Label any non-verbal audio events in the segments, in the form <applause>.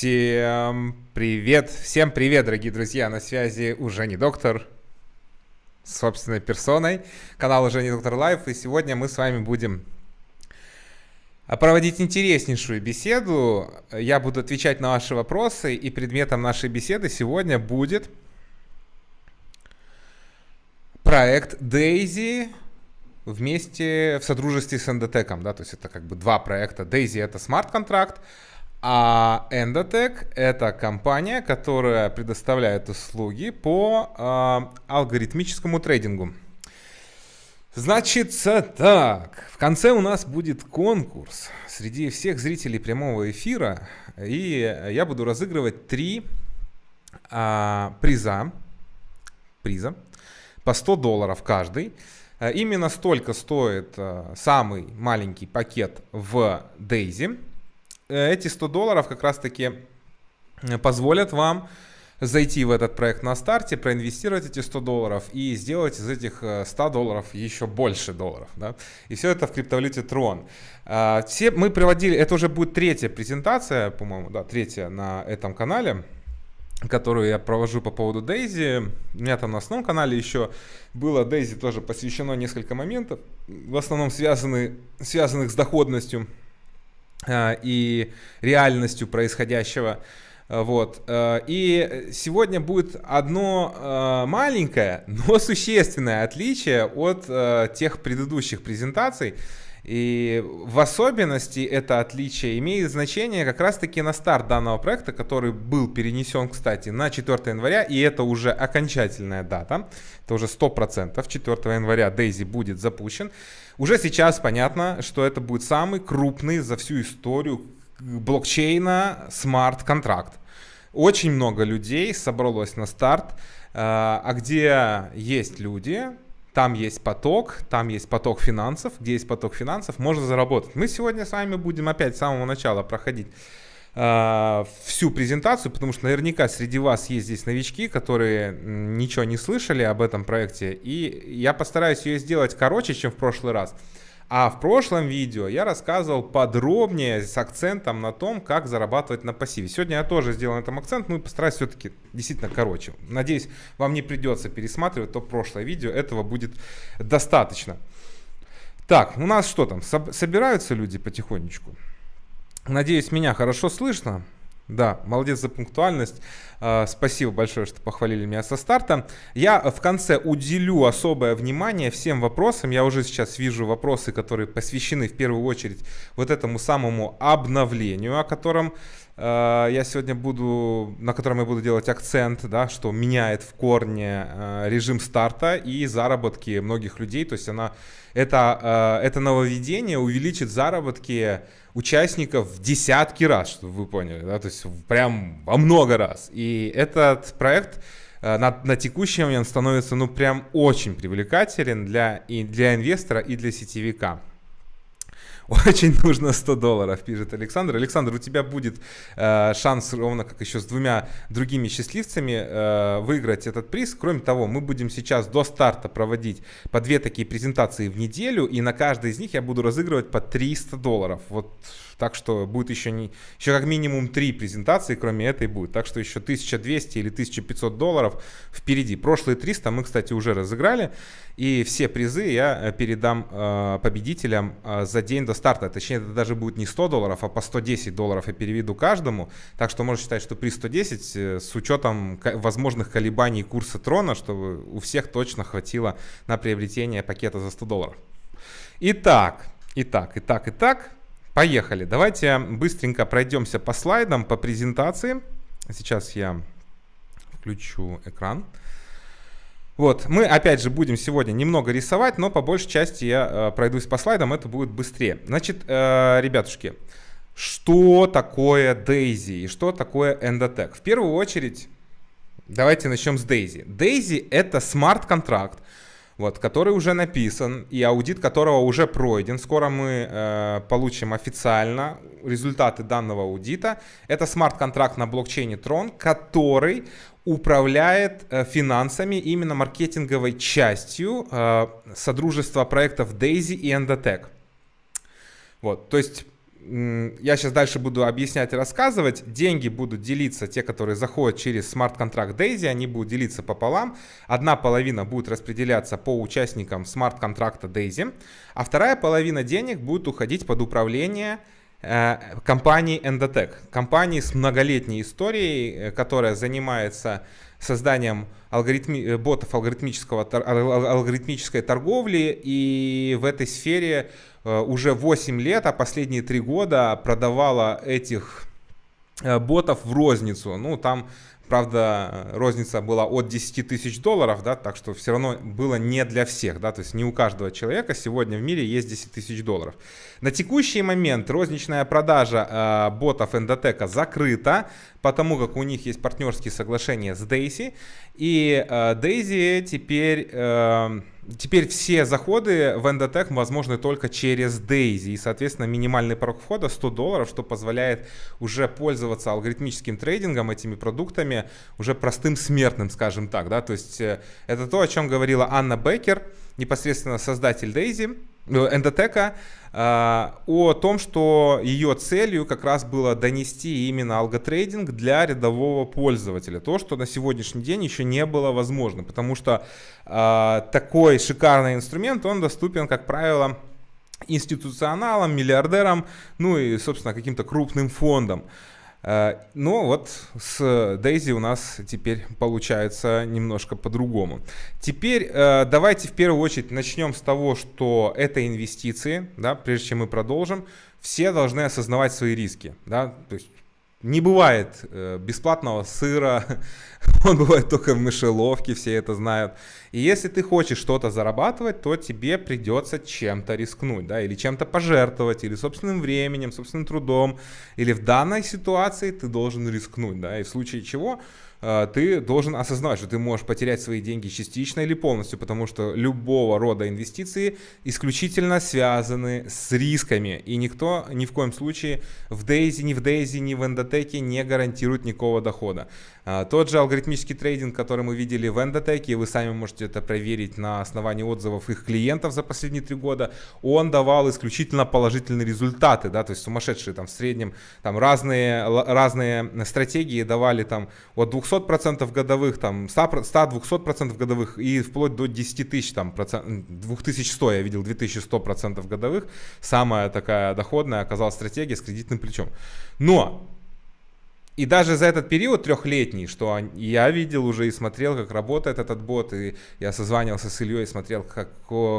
Всем привет, всем привет, дорогие друзья, на связи уже не доктор, собственной персоной, канал уже не доктор Life, и сегодня мы с вами будем проводить интереснейшую беседу. Я буду отвечать на ваши вопросы, и предметом нашей беседы сегодня будет проект Daisy вместе в содружестве с Endotech, да, то есть это как бы два проекта. Daisy это смарт-контракт, а Endotech — это компания, которая предоставляет услуги по э, алгоритмическому трейдингу. Значит, так, в конце у нас будет конкурс среди всех зрителей прямого эфира, и я буду разыгрывать три а, приза, приза по 100 долларов каждый. Именно столько стоит а, самый маленький пакет в Э, эти 100 долларов как раз-таки э, позволят вам зайти в этот проект на старте, проинвестировать эти 100 долларов и сделать из этих 100 э, долларов еще больше долларов. Да? И все это в криптовалюте Tron. А, все мы проводили, это уже будет третья презентация, по-моему, да, третья на этом канале которую я провожу по поводу Дейзи. У меня там на основном канале еще было Дейзи тоже посвящено несколько моментов, в основном связаны, связанных с доходностью Э, и реальностью происходящего. Э, вот. Э, и сегодня будет одно маленькое, но существенное отличие от тех предыдущих презентаций. И в особенности это отличие имеет значение как раз-таки на старт данного проекта, который был перенесен, кстати, на 4 января, и это уже окончательная дата, это уже 100%, 4 января Daisy будет запущен. Уже сейчас понятно, что это будет самый крупный за всю историю блокчейна смарт-контракт. Очень много людей собралось на старт, э, а где есть люди, там есть поток, там есть поток финансов, где есть поток финансов, можно заработать. Мы сегодня с вами будем опять с самого начала проходить э, всю презентацию, потому что наверняка среди вас есть здесь новички, которые ничего не слышали об этом проекте, и я постараюсь ее сделать короче, чем в прошлый раз. А в прошлом видео я рассказывал подробнее с акцентом на том, как зарабатывать на пассиве. Сегодня я тоже сделал на этом акцент, ну и постараюсь все-таки действительно короче. Надеюсь, вам не придется пересматривать то прошлое видео, этого будет достаточно. Так, у нас что там, собираются люди потихонечку? Надеюсь, меня хорошо слышно. Да, молодец за пунктуальность. А, спасибо большое, что похвалили меня со старта. Я в конце уделю особое внимание всем вопросам. Я уже сейчас вижу вопросы, которые посвящены в первую очередь вот этому самому обновлению, о котором э, я сегодня буду, на котором я буду делать акцент, да, что меняет в корне э, режим старта и заработки многих людей. То есть она, это, это нововведение увеличит заработки участников в десятки раз, чтобы вы поняли, да, то есть прям во много раз. И этот проект э, на, на текущий момент становится, ну, прям очень привлекателен для, и для инвестора, и для сетевика. Очень нужно 100 долларов, пишет Александр. Александр, у тебя будет э, шанс, ровно как еще с двумя другими счастливцами, э, выиграть этот приз. Кроме того, мы будем сейчас до старта проводить по две такие презентации в неделю, и на каждой из них я буду разыгрывать по 300 долларов. Вот так что будет еще, не, еще как минимум три презентации, кроме этой будет. Так что еще 1200 или 1500 долларов впереди. Прошлые 300 мы, кстати, уже разыграли. И все призы я э, передам э, победителям э, за день до старта. Точнее, это даже будет не 100 долларов, а по 110 долларов я переведу каждому. Так что можно считать, что при 110 э, с учетом возможных колебаний курса трона, чтобы у всех точно хватило на приобретение пакета за 100 долларов. Итак, итак, итак, итак. Поехали. Давайте быстренько пройдемся по слайдам, по презентации. Сейчас я включу экран. Вот, мы опять же будем сегодня немного рисовать, но по большей части я э, пройдусь по слайдам, это будет быстрее. Значит, э, ребятушки, что такое Daisy и что такое Endotech? В первую очередь, давайте начнем с Daisy. Daisy это смарт-контракт, вот, который уже написан и аудит которого уже пройден. Скоро мы э, получим официально результаты данного аудита. Это смарт-контракт на блокчейне Tron, который управляет э, финансами, именно маркетинговой частью э, содружества проектов Daisy и Endotech. Вот, то есть я сейчас дальше буду объяснять и рассказывать. Деньги будут делиться, те, которые заходят через смарт-контракт Daisy, они будут делиться пополам. Одна половина будет распределяться по участникам смарт-контракта Daisy, а вторая половина денег будет уходить под управление э, компании Endotech. Компании с многолетней историей, э, которая занимается созданием алгоритми, э, ботов алгоритмического, алгоритмической торговли. И в этой сфере э, уже 8 лет, а последние 3 года продавала этих э, ботов в розницу. Ну, там Правда, розница была от 10 тысяч долларов, да, так что все равно было не для всех, да, то есть не у каждого человека сегодня в мире есть 10 тысяч долларов. На текущий момент розничная продажа э, ботов Endotech закрыта, потому как у них есть партнерские соглашения с Daisy, и э, Daisy теперь... Э, Теперь все заходы в Endotech возможны только через Daisy. И, соответственно, минимальный порог входа 100 долларов, что позволяет уже пользоваться алгоритмическим трейдингом, этими продуктами, уже простым смертным, скажем так. Да? То есть э, это то, о чем говорила Анна Беккер, непосредственно создатель Daisy, Эндотека а, о том, что ее целью как раз было донести именно алготрейдинг для рядового пользователя. То, что на сегодняшний день еще не было возможно, потому что э, такой шикарный инструмент, он доступен, как правило, институционалам, миллиардерам, ну и, собственно, каким-то крупным фондам. Э, но вот с Daisy у нас теперь получается немножко по-другому. Теперь э, давайте в первую очередь начнем с того, что это инвестиции, да, прежде чем мы продолжим. Все должны осознавать свои риски, да, то есть не бывает э, бесплатного сыра, <laughs> он бывает только в мышеловке, все это знают. И если ты хочешь что-то зарабатывать, то тебе придется чем-то рискнуть, да, или чем-то пожертвовать, или собственным временем, собственным трудом, или в данной ситуации ты должен рискнуть, да, и в случае чего ты должен осознавать, что ты можешь потерять свои деньги частично или полностью, потому что любого рода инвестиции исключительно связаны с рисками. И никто ни в коем случае в Daisy, ни в Daisy, ни в Endotech не гарантирует никакого дохода. А, тот же алгоритмический трейдинг, который мы видели в Endotech, вы сами можете это проверить на основании отзывов их клиентов за последние три года, он давал исключительно положительные результаты, да, то есть сумасшедшие там в среднем, там разные, разные стратегии давали там от 200% годовых, там 100-200% годовых и вплоть до 10 тысяч, там, процент, 2100 я видел, 2100% годовых, самая такая доходная оказалась стратегия с кредитным плечом. Но и даже за этот период трехлетний, что я видел уже и смотрел, как работает этот бот, и я созванивался с Ильей, смотрел, как,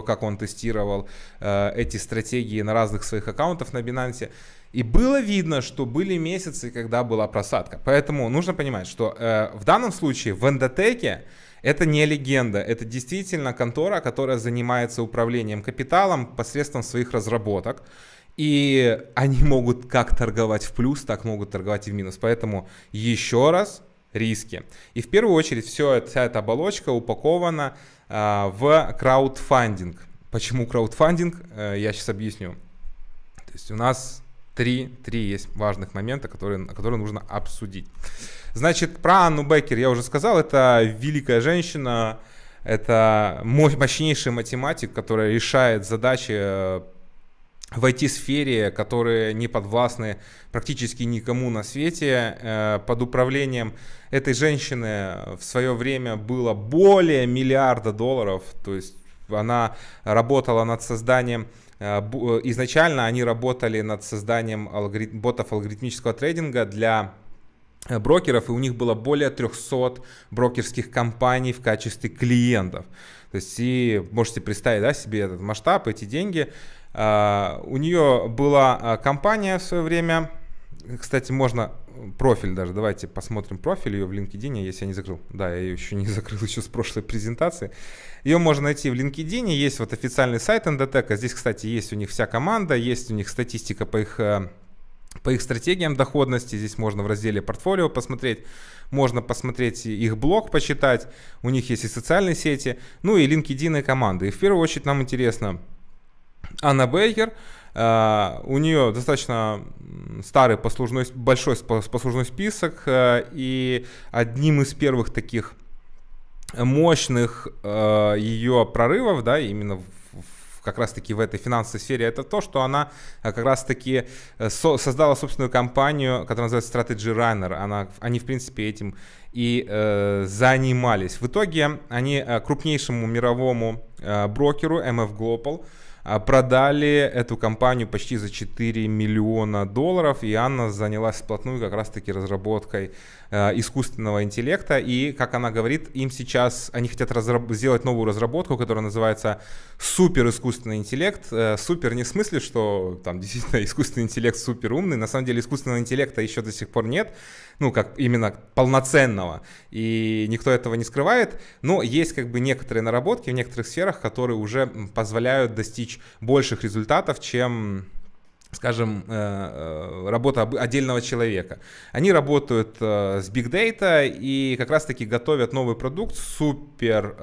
как он тестировал э, эти стратегии на разных своих аккаунтах на Binance. И было видно, что были месяцы, когда была просадка. Поэтому нужно понимать, что э, в данном случае в эндотеке это не легенда, это действительно контора, которая занимается управлением капиталом посредством своих разработок. И они могут как торговать в плюс, так могут торговать и в минус. Поэтому еще раз риски. И в первую очередь все, вся эта оболочка упакована э, в краудфандинг. Почему краудфандинг? Э, я сейчас объясню. То есть у нас три, три есть важных момента, которые, которые нужно обсудить. Значит, про Анну Беккер я уже сказал. Это великая женщина, это мощнейший математик, которая решает задачи э, в IT-сфере, которые не подвластны практически никому на свете. Э, под управлением этой женщины в свое время было более миллиарда долларов. То есть она работала над созданием э, э, Изначально они работали над созданием алгорит... ботов алгоритмического трейдинга для брокеров, и у них было более 300 брокерских компаний в качестве клиентов. То есть и можете представить да, себе этот масштаб, эти деньги. А, у нее была а, компания в свое время, кстати, можно профиль даже, давайте посмотрим профиль ее в LinkedIn, если я не закрыл. Да, я ее еще не <laughs> закрыл еще с прошлой презентации. Ее можно найти в LinkedIn, есть вот официальный сайт Endotech, здесь, кстати, есть у них вся команда, есть у них статистика по их э, по их стратегиям доходности. Здесь можно в разделе портфолио посмотреть. Можно посмотреть их блог, почитать. У них есть и социальные сети, ну и LinkedIn и команды. И в первую очередь нам интересно, Анна Бейкер. Uh, у нее достаточно старый послужной, большой послужной список, uh, и одним из первых таких мощных uh, ее прорывов, да, именно в, как раз-таки в этой финансовой сфере, это то, что она как раз-таки создала собственную компанию, которая называется Strategy Runner. Она, они, в принципе, этим и э, занимались. В итоге они крупнейшему мировому э, брокеру MF Global продали эту компанию почти за 4 миллиона долларов, и Анна занялась вплотную как раз-таки разработкой искусственного интеллекта, и, как она говорит, им сейчас, они хотят разраб- сделать новую разработку, которая называется супер искусственный интеллект. Э, супер не в смысле, что там действительно <laughs> искусственный интеллект супер умный, на самом деле искусственного интеллекта еще до сих пор нет, ну, как именно полноценного, и никто этого не скрывает, но есть как бы некоторые наработки в некоторых сферах, которые уже позволяют достичь больших результатов, чем скажем, э, э, работа отдельного человека. Они работают э, с Big Data и как раз-таки готовят новый продукт, супер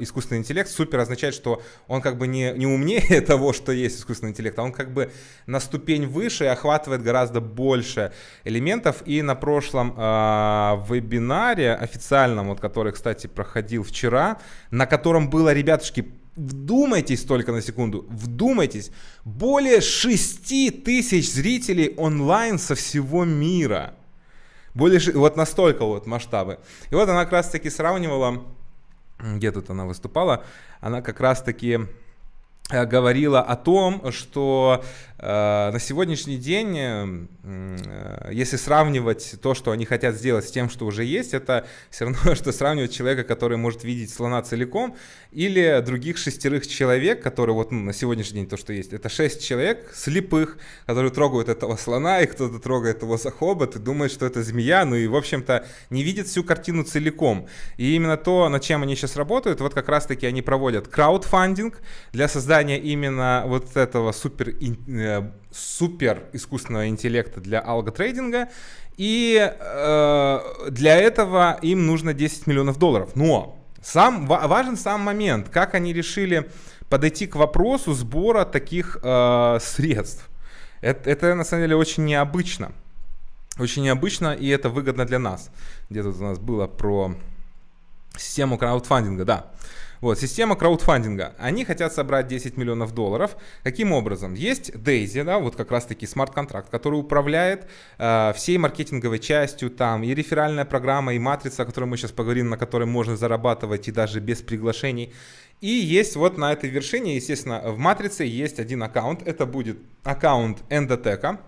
искусственный интеллект. Супер означает, что он как бы не, не умнее <laughs> того, что есть искусственный интеллект, а он как бы на ступень выше и охватывает гораздо больше элементов. И на прошлом вебинаре официальном, вот, который, кстати, проходил вчера, на котором было, ребятушки, Вдумайтесь только на секунду, вдумайтесь, более 6 тысяч зрителей онлайн со всего мира. Более, вот настолько вот масштабы. И вот она как раз таки сравнивала, где тут она выступала, она как раз таки Э, говорила о том, что на сегодняшний день, э, э, если сравнивать то, что они хотят сделать с тем, что уже есть, это все равно, <laughs> что сравнивать человека, который может видеть слона целиком, или других шестерых человек, которые вот ну, на сегодняшний день то, что есть. Это шесть человек слепых, которые трогают этого слона, и кто-то трогает его за хобот и думает, что это змея, ну и, в общем-то, не видит всю картину целиком. И именно то, над чем они сейчас работают, вот как раз-таки они проводят краудфандинг для создания именно вот этого супер, э, супер искусственного интеллекта для алготрейдинга. И э, для этого им нужно 10 миллионов долларов. Но сам, важен сам момент, как они решили подойти к вопросу сбора таких э, средств. Это, это на самом деле очень необычно. Очень необычно, и это выгодно для нас. Где тут у нас было про систему краудфандинга, да. Вот, система краудфандинга. Они хотят собрать 10 миллионов долларов. Каким образом? Есть Daisy, да, вот как раз-таки смарт-контракт, который управляет э, всей маркетинговой частью, там и реферальная программа, и матрица, о которой мы сейчас поговорим, на которой можно зарабатывать и даже без приглашений. И есть вот на этой вершине, естественно, в матрице есть один аккаунт. Это будет аккаунт Endotech.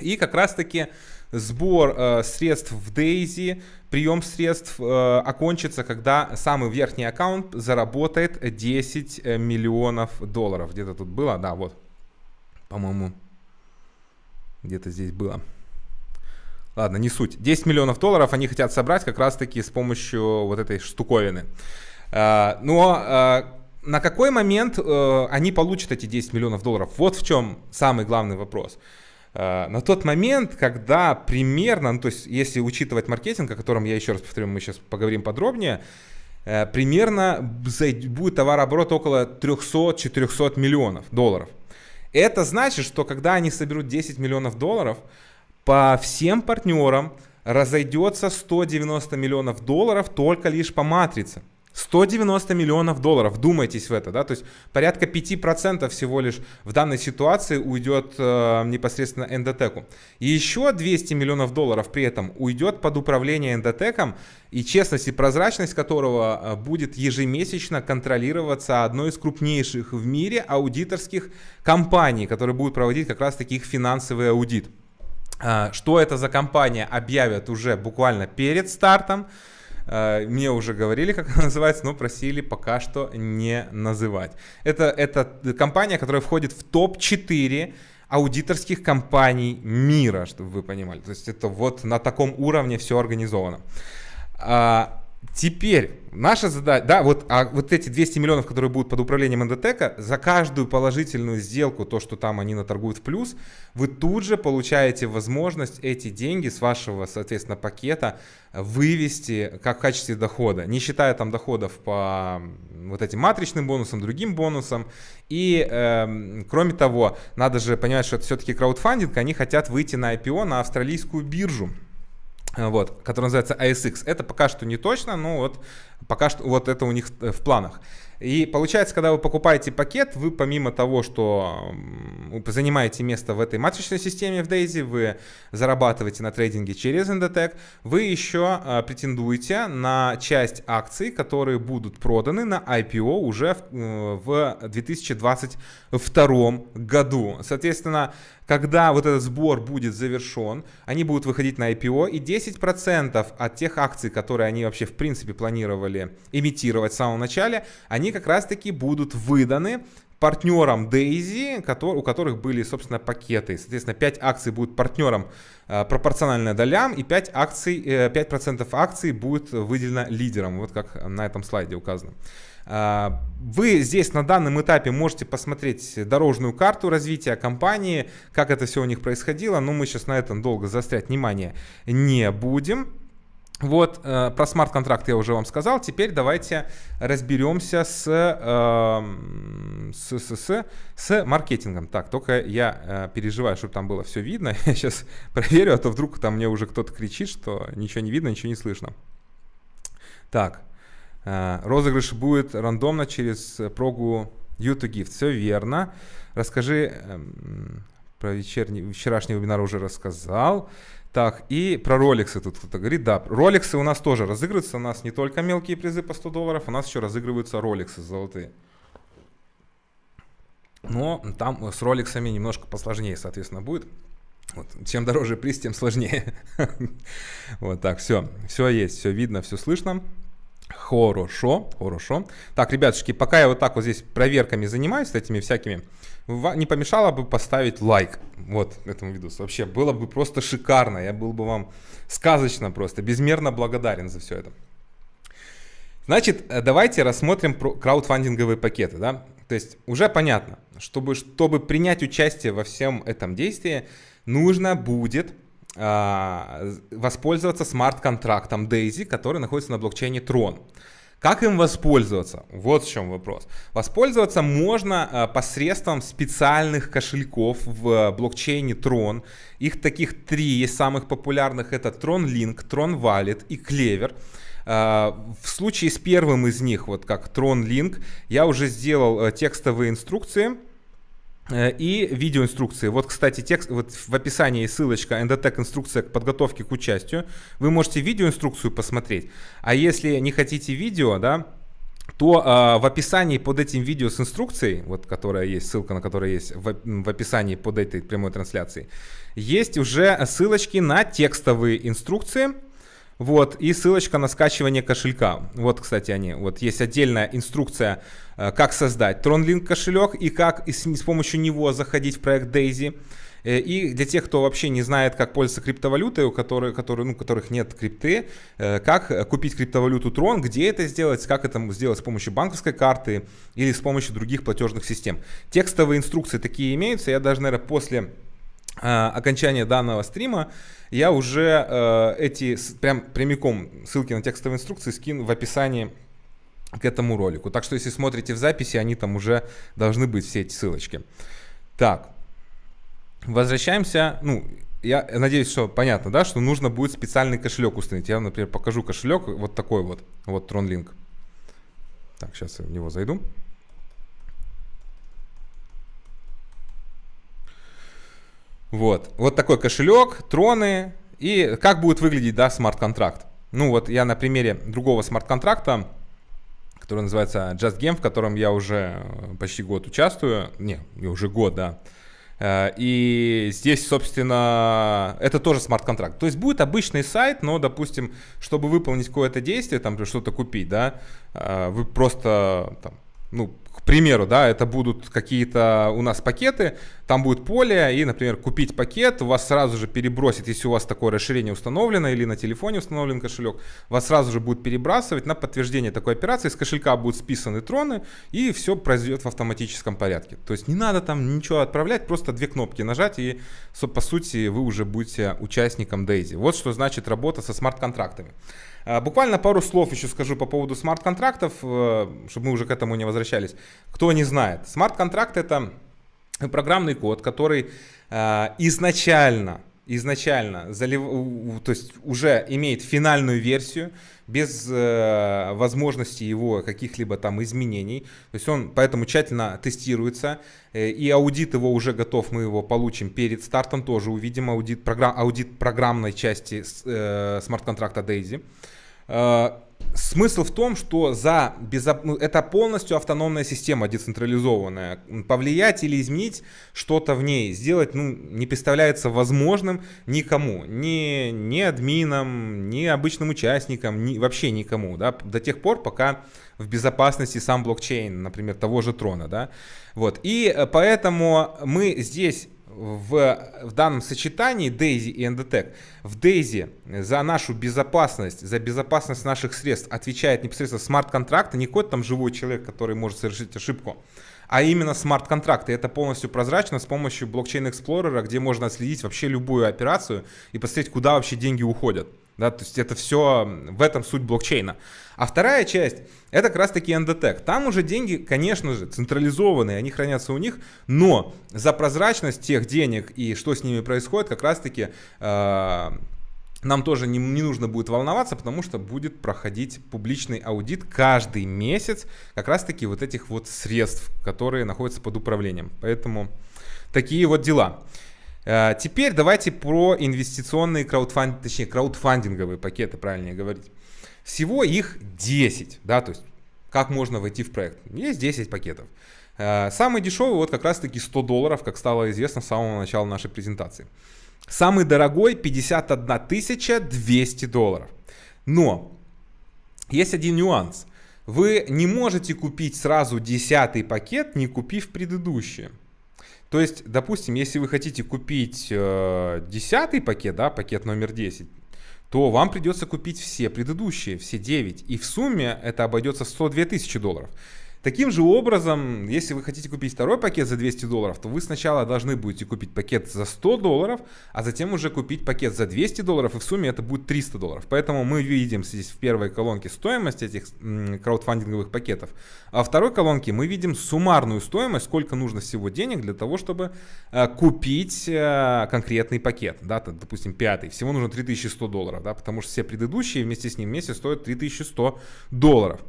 И как раз-таки сбор э, средств в Daisy, прием средств э, окончится, когда самый верхний аккаунт заработает 10 э, миллионов долларов. Где-то тут было, да, вот, по-моему, где-то здесь было. Ладно, не суть. 10 миллионов долларов они хотят собрать как раз-таки с помощью вот этой штуковины. Э, но э, на какой момент э, они получат эти 10 миллионов долларов? Вот в чем самый главный вопрос. Э, на тот момент, когда примерно, ну, то есть если учитывать маркетинг, о котором я еще раз повторю, мы сейчас поговорим подробнее, э, примерно будет товарооборот около 300-400 миллионов долларов. Это значит, что когда они соберут 10 миллионов долларов, по всем партнерам разойдется 190 миллионов долларов только лишь по матрице. 190 миллионов долларов, думайтесь в это, да, то есть порядка 5% всего лишь в данной ситуации уйдет э, непосредственно эндотеку. И еще 200 миллионов долларов при этом уйдет под управление эндотеком, и честность и прозрачность которого э, будет ежемесячно контролироваться одной из крупнейших в мире аудиторских компаний, которые будут проводить как раз таки их финансовый аудит. Э, что это за компания объявят уже буквально перед стартом. Э, мне уже говорили, как она называется, но просили пока что не называть. Это, это компания, которая входит в топ-4 аудиторских компаний мира, чтобы вы понимали. То есть это вот на таком уровне все организовано. Теперь наша задача, да, вот, а вот эти 200 миллионов, которые будут под управлением Эндотека, за каждую положительную сделку, то, что там они наторгуют в плюс, вы тут же получаете возможность эти деньги с вашего, соответственно, пакета вывести как в качестве дохода, не считая там доходов по вот этим матричным бонусам, другим бонусам. И э, кроме того, надо же понимать, что это все-таки краудфандинг, они хотят выйти на IPO на австралийскую биржу вот, который называется ASX. Это пока что не точно, но вот Пока что вот это у них в планах. И получается, когда вы покупаете пакет, вы помимо того, что занимаете место в этой матричной системе в Daisy, вы зарабатываете на трейдинге через Endotech, вы еще а, претендуете на часть акций, которые будут проданы на IPO уже в, в 2022 году. Соответственно, когда вот этот сбор будет завершен, они будут выходить на IPO, и 10% от тех акций, которые они вообще в принципе планировали имитировать в самом начале, они как раз-таки будут выданы партнерам Daisy, у которых были, собственно, пакеты. Соответственно, 5 акций будут партнерам э, пропорционально долям, и 5%, акций, 5 э, акций будет выделено лидером, вот как на этом слайде указано. А, вы здесь на данном этапе можете посмотреть дорожную карту развития компании, как это все у них происходило, но мы сейчас на этом долго заострять внимание не будем. Вот, э, про смарт-контракт я уже вам сказал. Теперь давайте разберемся с, э, с, с, с, с маркетингом. Так, только я э, переживаю, чтобы там было все видно. <laughs> Я сейчас проверю, а то вдруг там мне уже кто-то кричит, что ничего не видно, ничего не слышно. Так, Э, розыгрыш будет рандомно через прогу YouTube Gift. Все верно. Расскажи эм, про вечерний, вчерашний вебинар уже рассказал. Так, и про роликсы тут кто-то говорит. Да, роликсы у нас тоже разыгрываются. У нас не только мелкие призы по 100 долларов, у нас еще разыгрываются роликсы золотые. Но там с роликсами немножко посложнее, соответственно, будет. Вот. Чем дороже приз, тем сложнее. <laughs> Вот так, все. Все есть, все видно, все слышно. Хорошо, хорошо. Так, ребятушки, пока я вот так вот здесь проверками занимаюсь, этими всякими, не помешало бы поставить лайк вот этому видосу. Вообще, было бы просто шикарно. Я был бы вам сказочно просто, безмерно благодарен за все это. Значит, э, давайте рассмотрим краудфандинговые пакеты. Да? То есть уже понятно, чтобы, чтобы принять участие во всем этом действии, нужно будет воспользоваться смарт-контрактом Daisy, который находится на блокчейне Tron. Как им воспользоваться? Вот в чем вопрос. Воспользоваться можно а, посредством специальных кошельков в блокчейне Tron. Их таких три есть самых популярных. Это Tron Link, Tron Wallet и Clever. А, в случае с первым из них, вот как Tron Link, я уже сделал э, текстовые инструкции и видеоинструкции. Вот, кстати, текст, вот в описании ссылочка Endotech инструкция к подготовке к участию. Вы можете видеоинструкцию посмотреть. А если не хотите видео, да, то э, в описании под этим видео с инструкцией, вот которая есть, ссылка на которая есть в, в описании под этой прямой трансляцией, есть уже ссылочки на текстовые инструкции, вот, и ссылочка на скачивание кошелька. Вот, кстати, они. Вот есть отдельная инструкция, э, как создать TronLink кошелек и как с, с помощью него заходить в проект Daisy. Э, и для тех, кто вообще не знает, как пользоваться криптовалютой, у которых, которые, ну, у которых нет крипты, э, как купить криптовалюту Tron, где это сделать, как это сделать с помощью банковской карты или с помощью других платежных систем. Текстовые инструкции такие имеются. Я даже, наверное, после окончания данного стрима я уже э, эти прям прямиком ссылки на текстовые инструкции скину в описании к этому ролику. Так что если смотрите в записи, они там уже должны быть все эти ссылочки. Так, возвращаемся. Ну, я надеюсь, что понятно, да, что нужно будет специальный кошелек установить. Я, например, покажу кошелек вот такой вот, вот TronLink. Так, сейчас я в него зайду. Вот. Вот такой кошелек, троны. И как будет выглядеть, да, смарт-контракт. Ну вот я на примере другого смарт-контракта, который называется Just Game, в котором я уже э, почти год участвую. Не, уже год, да. Э, и здесь, собственно, это тоже смарт-контракт. То есть будет обычный сайт, но, допустим, чтобы выполнить какое-то действие, там, что-то купить, да, э, вы просто там, ну, примеру, да, это будут какие-то у нас пакеты, там будет поле, и, например, купить пакет, вас сразу же перебросит, если у вас такое расширение установлено или на телефоне установлен кошелек, вас сразу же будет перебрасывать на подтверждение такой операции, с кошелька будут списаны троны, и все произойдет в автоматическом порядке. То есть не надо там ничего отправлять, просто две кнопки нажать, и, по сути, вы уже будете участником Daisy. Вот что значит работа со смарт-контрактами. А, буквально пару слов еще скажу по поводу смарт-контрактов, э, чтобы мы уже к этому не возвращались. Кто не знает, смарт-контракт это программный код, который э, изначально изначально, залив... то есть уже имеет финальную версию, без э, возможности его каких-либо там изменений. То есть он поэтому тщательно тестируется, э, и аудит его уже готов, мы его получим перед стартом, тоже увидим аудит, программ, аудит программной части э, смарт-контракта Daisy. Смысл в том, что за безо... ну, это полностью автономная система децентрализованная. Повлиять или изменить что-то в ней, сделать ну, не представляется возможным никому. Ни, ни админам, ни обычным участникам, ни, вообще никому. Да, до тех пор, пока в безопасности сам блокчейн, например, того же трона. Да? Вот. И э, поэтому мы здесь в, в данном сочетании Daisy и Endotech. В Daisy за нашу безопасность, за безопасность наших средств отвечает непосредственно смарт-контракт, не какой-то там живой человек, который может совершить ошибку, а именно смарт-контракты. Это полностью прозрачно с помощью блокчейн Explorer, где можно отследить вообще любую операцию и посмотреть, куда вообще деньги уходят. Да, то есть это все в этом суть блокчейна. А вторая часть это как раз таки Endotech. Там уже деньги, конечно же, централизованные, они хранятся у них, но за прозрачность тех денег и что с ними происходит, как раз таки э, нам тоже не, не нужно будет волноваться, потому что будет проходить публичный аудит каждый месяц как раз таки вот этих вот средств, которые находятся под управлением. Поэтому такие вот дела. Э, теперь давайте про инвестиционные краудфанд, точнее краудфандинговые пакеты, правильнее говорить. Всего их 10, да, то есть как можно войти в проект. Есть 10 пакетов. Э, самый дешевый вот как раз таки 100 долларов, как стало известно с самого начала нашей презентации. Самый дорогой 51 200 долларов. Но есть один нюанс. Вы не можете купить сразу 10 пакет, не купив предыдущие. То есть, допустим, если вы хотите купить э, 10 пакет, да, пакет номер 10, то вам придется купить все предыдущие, все 9. И в сумме это обойдется в 102 тысячи долларов. Таким же образом, если вы хотите купить второй пакет за 200 долларов, то вы сначала должны будете купить пакет за 100 долларов, а затем уже купить пакет за 200 долларов, и в сумме это будет 300 долларов. Поэтому мы видим здесь в первой колонке стоимость этих краудфандинговых пакетов, а во второй колонке мы видим суммарную стоимость, сколько нужно всего денег для того, чтобы э, купить э, конкретный пакет. Да, допустим, пятый. Всего нужно 3100 долларов, да, потому что все предыдущие вместе с ним вместе стоят 3100 долларов.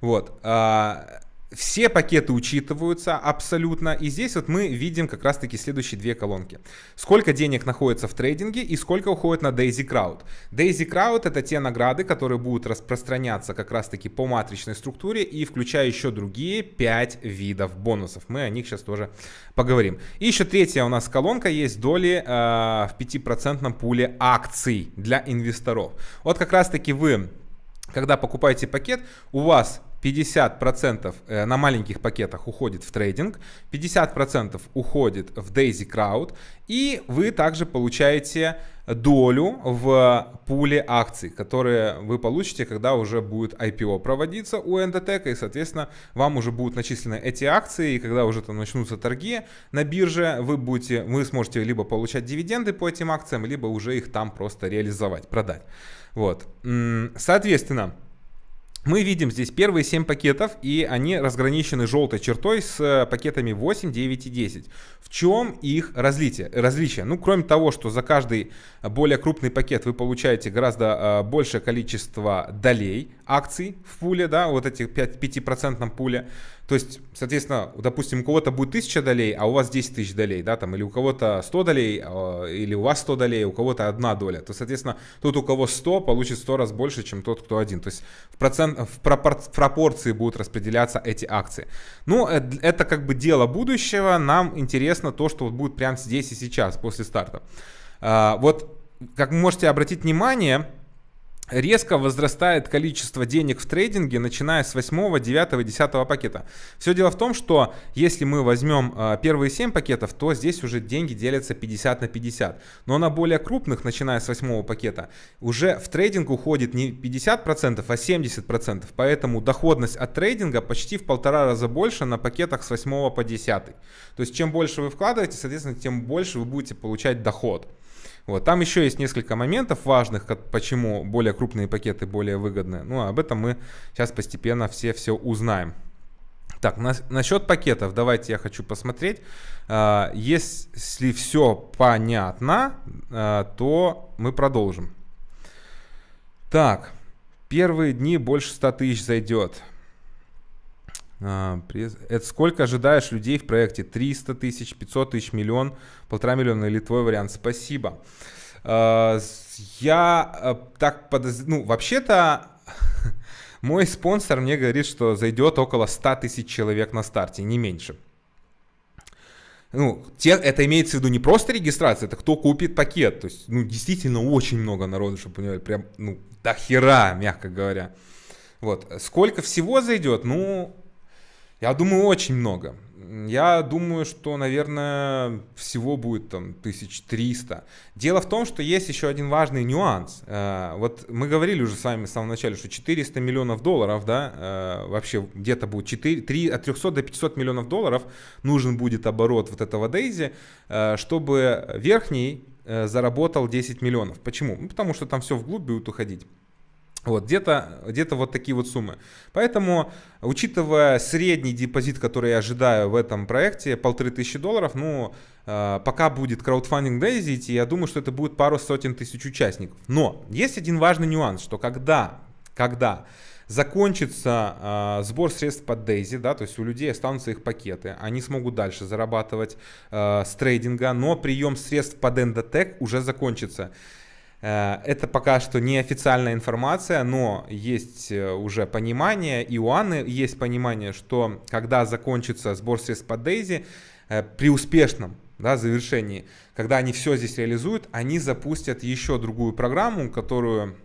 Вот. А, все пакеты учитываются абсолютно. И здесь вот мы видим как раз-таки следующие две колонки. Сколько денег находится в трейдинге и сколько уходит на Daisy Crowd. Daisy Crowd это те награды, которые будут распространяться как раз-таки по матричной структуре и включая еще другие 5 видов бонусов. Мы о них сейчас тоже поговорим. И еще третья у нас колонка есть доли э, в 5% пуле акций для инвесторов. Вот как раз-таки вы когда покупаете пакет, у вас 50% э, на маленьких пакетах уходит в трейдинг, 50% уходит в Daisy Crowd, и вы также получаете долю в пуле акций, которые вы получите, когда уже будет IPO проводиться у Endotech, и, соответственно, вам уже будут начислены эти акции, и когда уже там начнутся торги на бирже, вы, будете, вы сможете либо получать дивиденды по этим акциям, либо уже их там просто реализовать, продать. Вот. Соответственно, мы видим здесь первые 7 пакетов, и они разграничены желтой чертой с э, пакетами 8, 9 и 10. В чем их различие? различие? Ну, кроме того, что за каждый более крупный пакет вы получаете гораздо э, большее количество долей акций в пуле, да, вот этих 5%, 5% пуле. То есть, соответственно, допустим, у кого-то будет 1000 долей, а у вас 10 тысяч долей, да, там, или у кого-то 100 долей, а, или у вас 100 долей, у кого-то одна доля, то, соответственно, тот, у кого 100, получит 100 раз больше, чем тот, кто один. То есть в, процент, в, пропор, в пропорции будут распределяться эти акции. Ну, э, это как бы дело будущего, нам интересно то, что вот будет прямо здесь и сейчас, после старта. А, вот, как вы можете обратить внимание, резко возрастает количество денег в трейдинге, начиная с 8, 9, 10 пакета. Все дело в том, что если мы возьмем э, первые 7 пакетов, то здесь уже деньги делятся 50 на 50. Но на более крупных, начиная с 8 пакета, уже в трейдинг уходит не 50%, а 70%. Поэтому доходность от трейдинга почти в полтора раза больше на пакетах с 8 по 10. То есть чем больше вы вкладываете, соответственно, тем больше вы будете получать доход. Вот. Там еще есть несколько моментов важных, как, почему более крупные пакеты более выгодны. Ну, об этом мы сейчас постепенно все все узнаем. Так, на, насчет пакетов, давайте я хочу посмотреть. А, если все понятно, а, то мы продолжим. Так, первые дни больше 100 тысяч зайдет. А, это сколько ожидаешь людей в проекте? 300 тысяч, 500 тысяч, миллион, полтора миллиона или твой вариант? Спасибо. Я так подозреваю, ну, вообще-то <laughs> мой спонсор мне говорит, что зайдет около 100 тысяч человек на старте, не меньше. Ну, те, это имеется в виду не просто регистрация, это кто купит пакет. То есть, ну, действительно очень много народу, чтобы понимали, прям, ну, до хера, мягко говоря. Вот. Сколько всего зайдет? Ну, я думаю, очень много. Я думаю, что, наверное, всего будет там 1300. Дело в том, что есть еще один важный нюанс. Э, вот мы говорили уже с вами в самом начале, что 400 миллионов долларов, да, э, вообще где-то будет 4, 3, от 300 до 500 миллионов долларов нужен будет оборот вот этого Дейзи, э, чтобы верхний заработал 10 миллионов. Почему? Ну, потому что там все вглубь будет уходить. Вот, где-то где вот такие вот суммы. Поэтому, учитывая средний депозит, который я ожидаю в этом проекте, полторы тысячи долларов, ну, э, пока будет краудфандинг Daisy я думаю, что это будет пару сотен тысяч участников. Но есть один важный нюанс, что когда, когда закончится э, сбор средств под Daisy, да, то есть у людей останутся их пакеты, они смогут дальше зарабатывать э, с трейдинга, но прием средств под Endotech уже закончится. Э, это пока что не официальная информация, но есть э, уже понимание, и у Анны есть понимание, что когда закончится сбор средств по Дейзи, э, при успешном да, завершении, когда они все здесь реализуют, они запустят еще другую программу, которую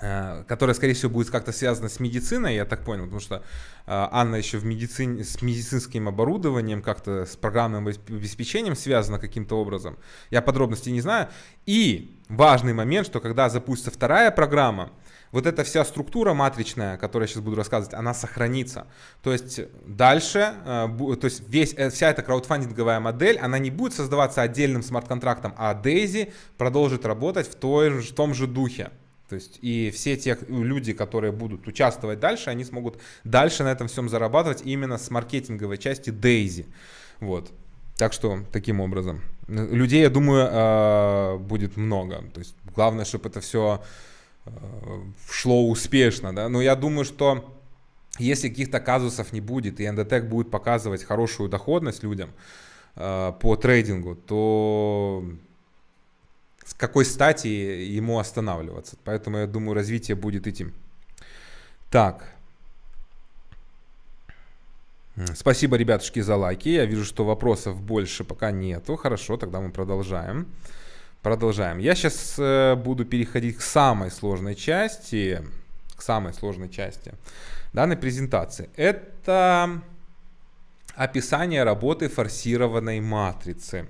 которая, скорее всего, будет как-то связана с медициной, я так понял, потому что э, Анна еще в медицине, с медицинским оборудованием, как-то с программным обеспечением связана каким-то образом. Я подробностей не знаю. И важный момент, что когда запустится вторая программа, вот эта вся структура матричная, которую я сейчас буду рассказывать, она сохранится. То есть дальше, э, то есть весь, вся эта краудфандинговая модель, она не будет создаваться отдельным смарт-контрактом, а Daisy продолжит работать в, той, в том же духе. То есть и все те люди, которые будут участвовать дальше, они смогут дальше на этом всем зарабатывать именно с маркетинговой части Daisy. Вот. Так что таким образом. Людей, я думаю, а, будет много. То есть главное, чтобы это все а, шло успешно. Да? Но я думаю, что если каких-то казусов не будет, и Endotech будет показывать хорошую доходность людям а, по трейдингу, то с какой стати ему останавливаться. Поэтому я думаю, развитие будет идти. Так. Спасибо, ребятушки, за лайки. Я вижу, что вопросов больше пока нету. Хорошо, тогда мы продолжаем. Продолжаем. Я сейчас э, буду переходить к самой сложной части. К самой сложной части данной презентации. Это описание работы форсированной матрицы.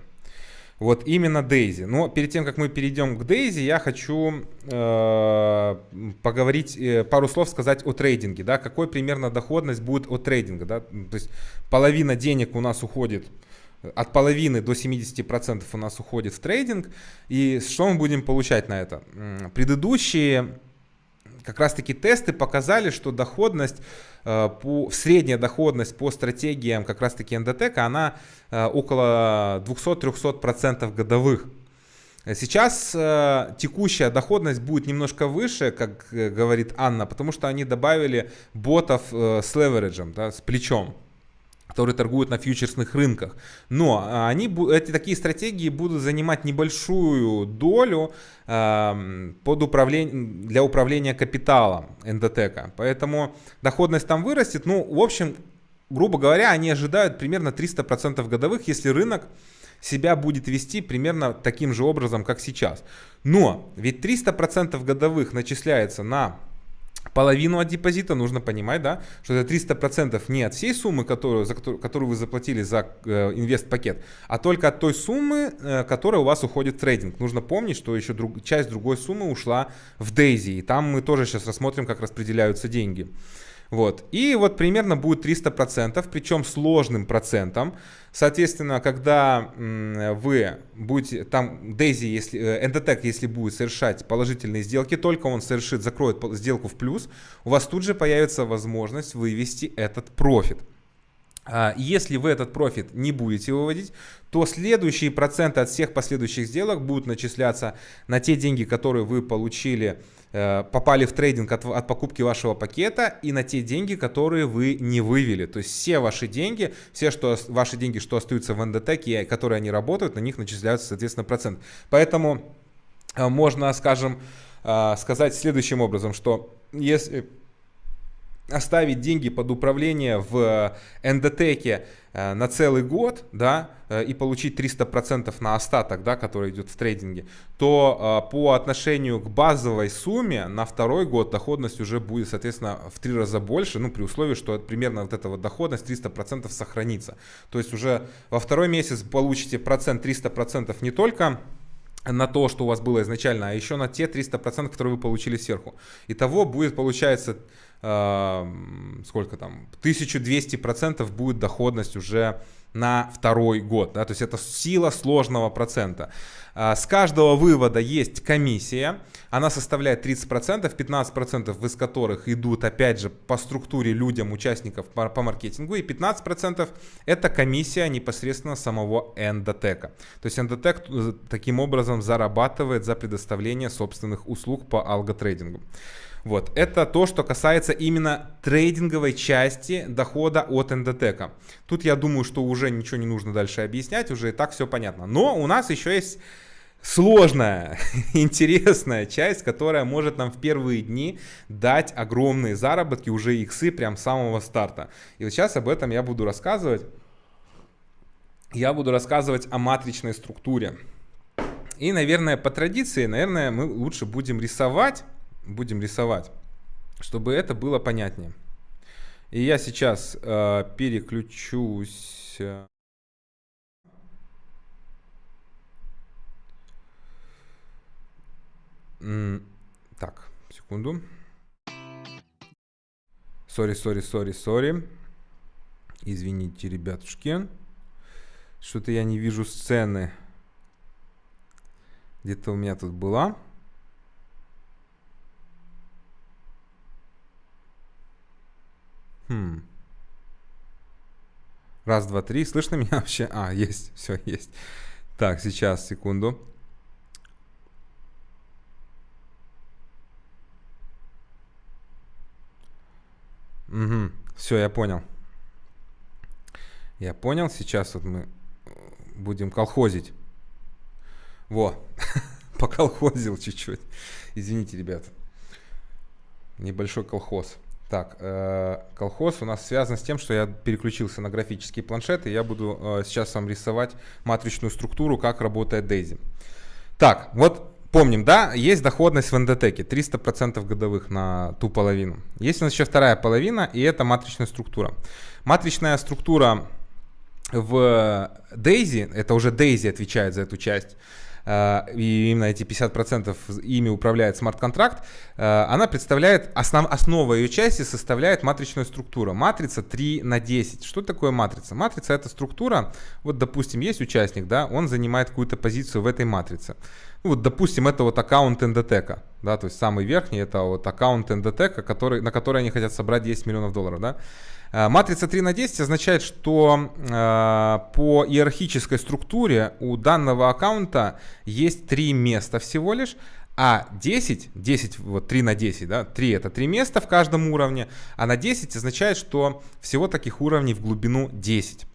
Вот именно Дейзи. Но перед тем, как мы перейдем к Дейзи, я хочу э, поговорить, э, пару слов сказать о трейдинге. Да? Какой примерно доходность будет от трейдинга. Да? То есть половина денег у нас уходит, от половины до 70% у нас уходит в трейдинг. И что мы будем получать на это? Предыдущие как раз таки тесты показали, что доходность, э, по, средняя доходность по стратегиям как раз таки эндотека, она э, около 200-300% годовых. Сейчас э, текущая доходность будет немножко выше, как говорит Анна, потому что они добавили ботов с левериджем, да, с плечом которые торгуют на фьючерсных рынках. Но а, они, эти такие стратегии будут занимать небольшую долю э, под управление, для управления капиталом эндотека. Поэтому доходность там вырастет. Ну, в общем, грубо говоря, они ожидают примерно 300% годовых, если рынок себя будет вести примерно таким же образом, как сейчас. Но ведь 300% годовых начисляется на половину от депозита нужно понимать, да, что это 300% не от всей суммы, которую, за которую, которую вы заплатили за э, инвест-пакет, а только от той суммы, э, которая у вас уходит в трейдинг. Нужно помнить, что еще друг, часть другой суммы ушла в Daisy, и там мы тоже сейчас рассмотрим, как распределяются деньги. Вот. И вот примерно будет 300%, причем сложным процентом. Соответственно, когда вы будете, там Daisy, если, э, Endotech, если будет совершать положительные сделки, только он совершит, закроет сделку в плюс, у вас тут же появится возможность вывести этот профит. А, если вы этот профит не будете выводить, то следующие проценты от всех последующих сделок будут начисляться на те деньги, которые вы получили, э, попали в трейдинг от, от покупки вашего пакета и на те деньги, которые вы не вывели. То есть все ваши деньги, все что, ваши деньги, что остаются в НДТ, которые они работают, на них начисляются, соответственно, процент. Поэтому э, можно, скажем, э, сказать следующим образом, что если оставить деньги под управление в эндотеке э, на целый год, да, э, и получить 300% на остаток, да, который идет в трейдинге, то э, по отношению к базовой сумме на второй год доходность уже будет, соответственно, в три раза больше, ну, при условии, что примерно вот эта вот доходность 300% сохранится. То есть уже во второй месяц получите процент 300% не только на то, что у вас было изначально, а еще на те 300%, которые вы получили сверху. Итого будет, получается, э, сколько там, 1200% будет доходность уже на второй год. Да? То есть это сила сложного процента. А, с каждого вывода есть комиссия. Она составляет 30%, 15% из которых идут опять же по структуре людям, участников по, по маркетингу. И 15% это комиссия непосредственно самого эндотека. То есть эндотек э, таким образом зарабатывает за предоставление собственных услуг по алготрейдингу. Вот, это то, что касается именно трейдинговой части дохода от ндтк. Тут я думаю, что уже ничего не нужно дальше объяснять, уже и так все понятно. Но у нас еще есть сложная, <laughs> интересная часть, которая может нам в первые дни дать огромные заработки, уже иксы прям с самого старта. И вот сейчас об этом я буду рассказывать. Я буду рассказывать о матричной структуре. И, наверное, по традиции, наверное, мы лучше будем рисовать будем рисовать, чтобы это было понятнее. И я сейчас э, переключусь. Э, так, секунду. Sorry, sorry, sorry, sorry. Извините, ребятушки. Что-то я не вижу сцены. Где-то у меня тут была. Хм. Раз, два, три. Слышно меня вообще? А, есть. <laughs> Все, есть. Так, сейчас, секунду. Угу. Все, я понял. Я понял. Сейчас вот мы будем колхозить. Во, <laughs> поколхозил чуть-чуть. Извините, ребят. Небольшой колхоз. Так, э, колхоз у нас связан с тем, что я переключился на графический планшет, и я буду э, сейчас вам рисовать матричную структуру, как работает Daisy. Так, вот помним, да, есть доходность в ндтеке 300% годовых на ту половину. Есть у нас еще вторая половина, и это матричная структура. Матричная структура в Daisy, это уже Daisy отвечает за эту часть, и именно эти 50% ими управляет смарт-контракт, э, она представляет, основ, основа ее части составляет матричная структура. Матрица 3 на 10. Что такое матрица? Матрица это структура, вот допустим есть участник, да, он занимает какую-то позицию в этой матрице. Ну, вот допустим это вот аккаунт НДТК, да, то есть самый верхний это вот аккаунт НДТК, который, на который они хотят собрать 10 миллионов долларов, да. Э, матрица 3 на 10 означает, что э, по иерархической структуре у данного аккаунта есть три места всего лишь, а 10, 10, вот 3 на 10, да, 3 это 3 места в каждом уровне, а на 10 означает, что всего таких уровней в глубину 10.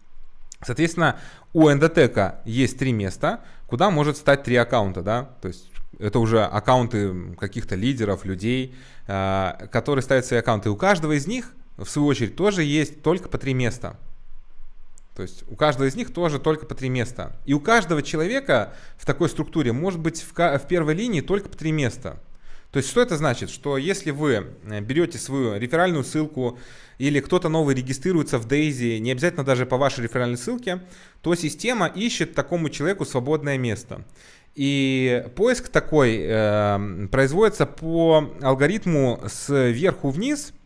Соответственно, у эндотека есть три места, куда может стать три аккаунта, да, то есть это уже аккаунты каких-то лидеров, людей, э, которые ставят свои аккаунты. У каждого из них в свою очередь, тоже есть только по три места. То есть у каждого из них тоже только по три места. И у каждого человека в такой структуре может быть в, в первой линии только по три места. То есть что это значит? Что если вы э, берете свою реферальную ссылку или кто-то новый регистрируется в Daisy, не обязательно даже по вашей реферальной ссылке, то система ищет такому человеку свободное место. И поиск такой э, производится по алгоритму сверху вниз –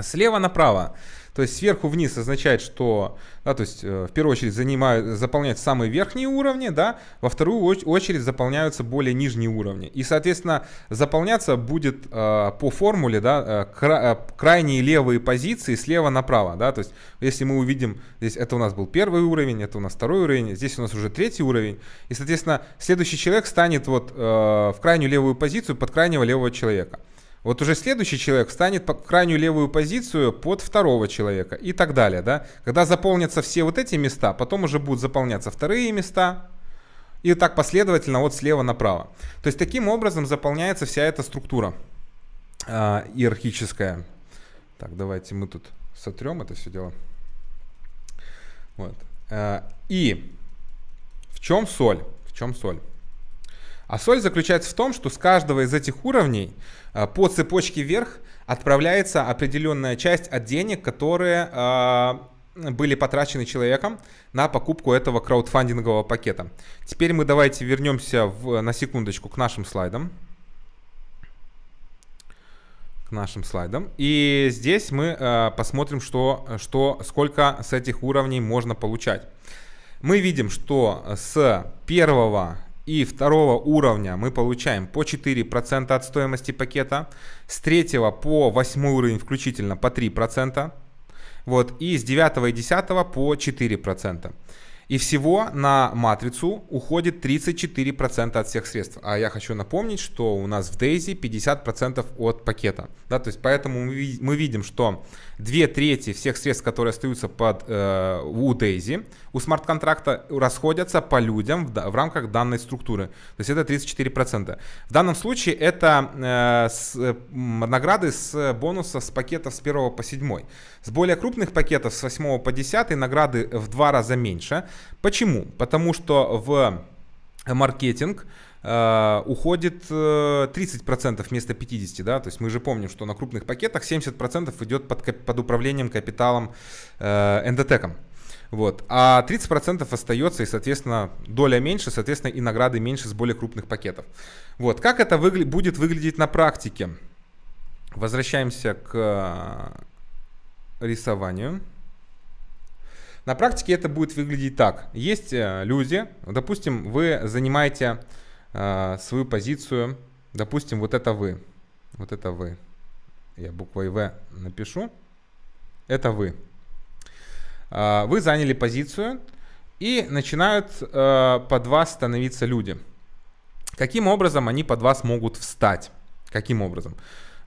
слева направо. То есть сверху вниз означает, что, да, то есть э, в первую очередь занимают, заполняют самые верхние уровни, да, во вторую очередь заполняются более нижние уровни. И, соответственно, заполняться будет э, по формуле, да, э, кра, э, крайние левые позиции слева направо, да, то есть если мы увидим, здесь это у нас был первый уровень, это у нас второй уровень, здесь у нас уже третий уровень, и, соответственно, следующий человек станет вот э, в крайнюю левую позицию под крайнего левого человека. Вот уже следующий человек встанет по крайнюю левую позицию под второго человека и так далее. Да? Когда заполнятся все вот эти места, потом уже будут заполняться вторые места, и так последовательно от слева направо. То есть таким образом заполняется вся эта структура э, иерархическая. Так, давайте мы тут сотрем это все дело. Вот. Э, и в чем соль? В чем соль? А соль заключается в том, что с каждого из этих уровней э, по цепочке вверх отправляется определенная часть от денег, которые э, были потрачены человеком на покупку этого краудфандингового пакета. Теперь мы давайте вернемся в, на секундочку к нашим слайдам. К нашим слайдам. И здесь мы э, посмотрим, что, что, сколько с этих уровней можно получать. Мы видим, что с первого и второго уровня мы получаем по 4% от стоимости пакета. С третьего по восьмой уровень включительно по 3%. Вот, и с 9 и 10 по 4%. И всего на матрицу уходит 34% от всех средств. А я хочу напомнить, что у нас в Daisy 50% от пакета. Да, то есть поэтому мы, видим, что две трети всех средств, которые остаются под, э, у Daisy, у смарт-контракта расходятся по людям в, в рамках данной структуры. То есть это 34%. В данном случае это э, с, э, награды с бонуса с пакетов с 1 по 7. С более крупных пакетов с 8 по 10 награды в два раза меньше. Почему? Потому что в маркетинг Uh, уходит э, 30% вместо 50%, да, то есть мы же помним, что на крупных пакетах 70% идет под, под управлением капиталом uh, эндотеком. Вот. А 30% остается, и, соответственно, доля меньше, соответственно, и награды меньше с более крупных пакетов. Вот. Как это выгля будет выглядеть на практике? Возвращаемся к рисованию. На практике это будет выглядеть так. Есть э, люди, допустим, вы занимаете э, свою позицию, допустим, вот это вы, вот это вы. Я буквой В напишу. Это вы. Э, вы заняли позицию и начинают э, под вас становиться люди. Каким образом они под вас могут встать? Каким образом?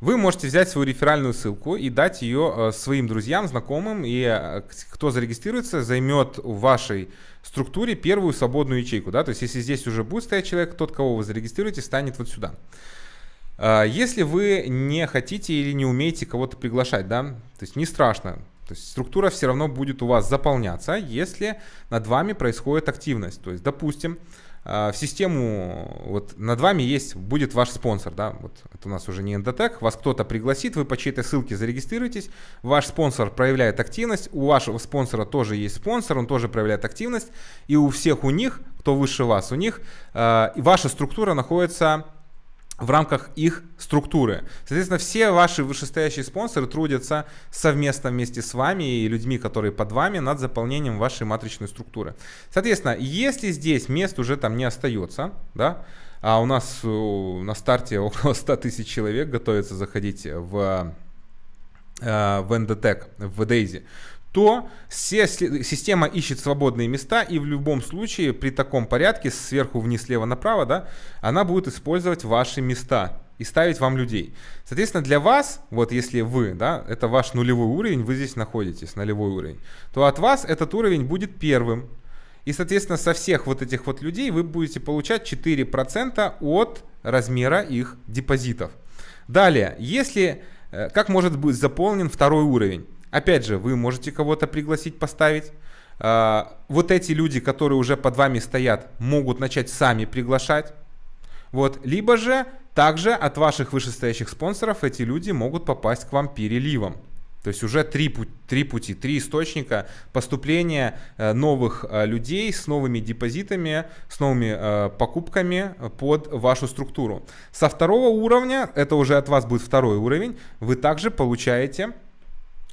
Вы можете взять свою реферальную ссылку и дать ее э, своим друзьям, знакомым, и э, кто зарегистрируется, займет в вашей структуре первую свободную ячейку. Да? То есть если здесь уже будет стоять человек, тот, кого вы зарегистрируете, станет вот сюда. Э, если вы не хотите или не умеете кого-то приглашать, да, то есть не страшно, то есть структура все равно будет у вас заполняться, если над вами происходит активность. То есть, допустим, а, в систему, вот над вами есть, будет ваш спонсор, да, вот это у нас уже не Endotech, вас кто-то пригласит, вы по чьей-то ссылке зарегистрируетесь, ваш спонсор проявляет активность, у вашего спонсора тоже есть спонсор, он тоже проявляет активность, и у всех у них, кто выше вас, у них, э, ваша структура находится в рамках их структуры. Соответственно, все ваши вышестоящие спонсоры трудятся совместно вместе с вами и людьми, которые под вами, над заполнением вашей матричной структуры. Соответственно, если здесь мест уже там не остается, да, а у нас на старте <laughs> около 100 тысяч человек готовится заходить в, э, в Endotech, в Daisy, то система ищет свободные места, и в любом случае при таком порядке, сверху вниз, слева направо, да, она будет использовать ваши места и ставить вам людей. Соответственно, для вас, вот если вы, да, это ваш нулевой уровень, вы здесь находитесь, нулевой уровень, то от вас этот уровень будет первым. И, соответственно, со всех вот этих вот людей вы будете получать 4% от размера их депозитов. Далее, если, э, как может быть заполнен второй уровень? Опять же, вы можете кого-то пригласить поставить. А, вот эти люди, которые уже под вами стоят, могут начать сами приглашать. Вот. Либо же также от ваших вышестоящих спонсоров эти люди могут попасть к вам переливом. То есть уже три, три пути, три источника поступления э, новых э, людей с новыми депозитами, с новыми э, покупками под вашу структуру. Со второго уровня, это уже от вас будет второй уровень, вы также получаете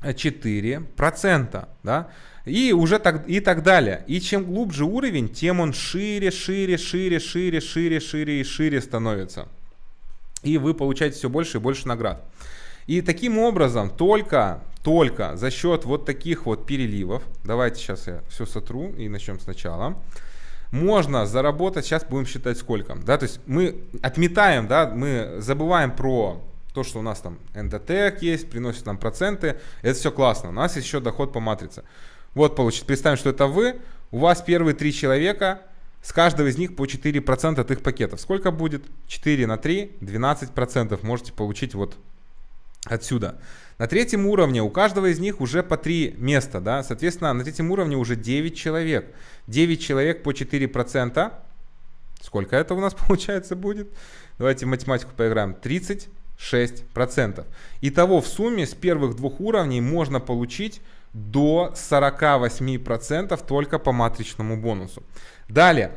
4%, да, и уже так, и так далее. И чем глубже уровень, тем он шире, шире, шире, шире, шире, шире и шире становится. И вы получаете все больше и больше наград. И таким образом, только, только за счет вот таких вот переливов, давайте сейчас я все сотру и начнем сначала, можно заработать, сейчас будем считать сколько, да, то есть мы отметаем, да, мы забываем про то, что у нас там NDTEC есть, приносит нам проценты, это все классно. У нас есть еще доход по матрице. Вот, получится, представим, что это вы, у вас первые три человека, с каждого из них по 4% от их пакетов. Сколько будет? 4 на 3, 12% можете получить вот отсюда. На третьем уровне у каждого из них уже по 3 места, да, соответственно, на третьем уровне уже 9 человек. 9 человек по 4%. Сколько это у нас <laughs> получается будет? Давайте математику поиграем. 30 6%. Итого в сумме с первых двух уровней можно получить до 48% только по матричному бонусу. Далее,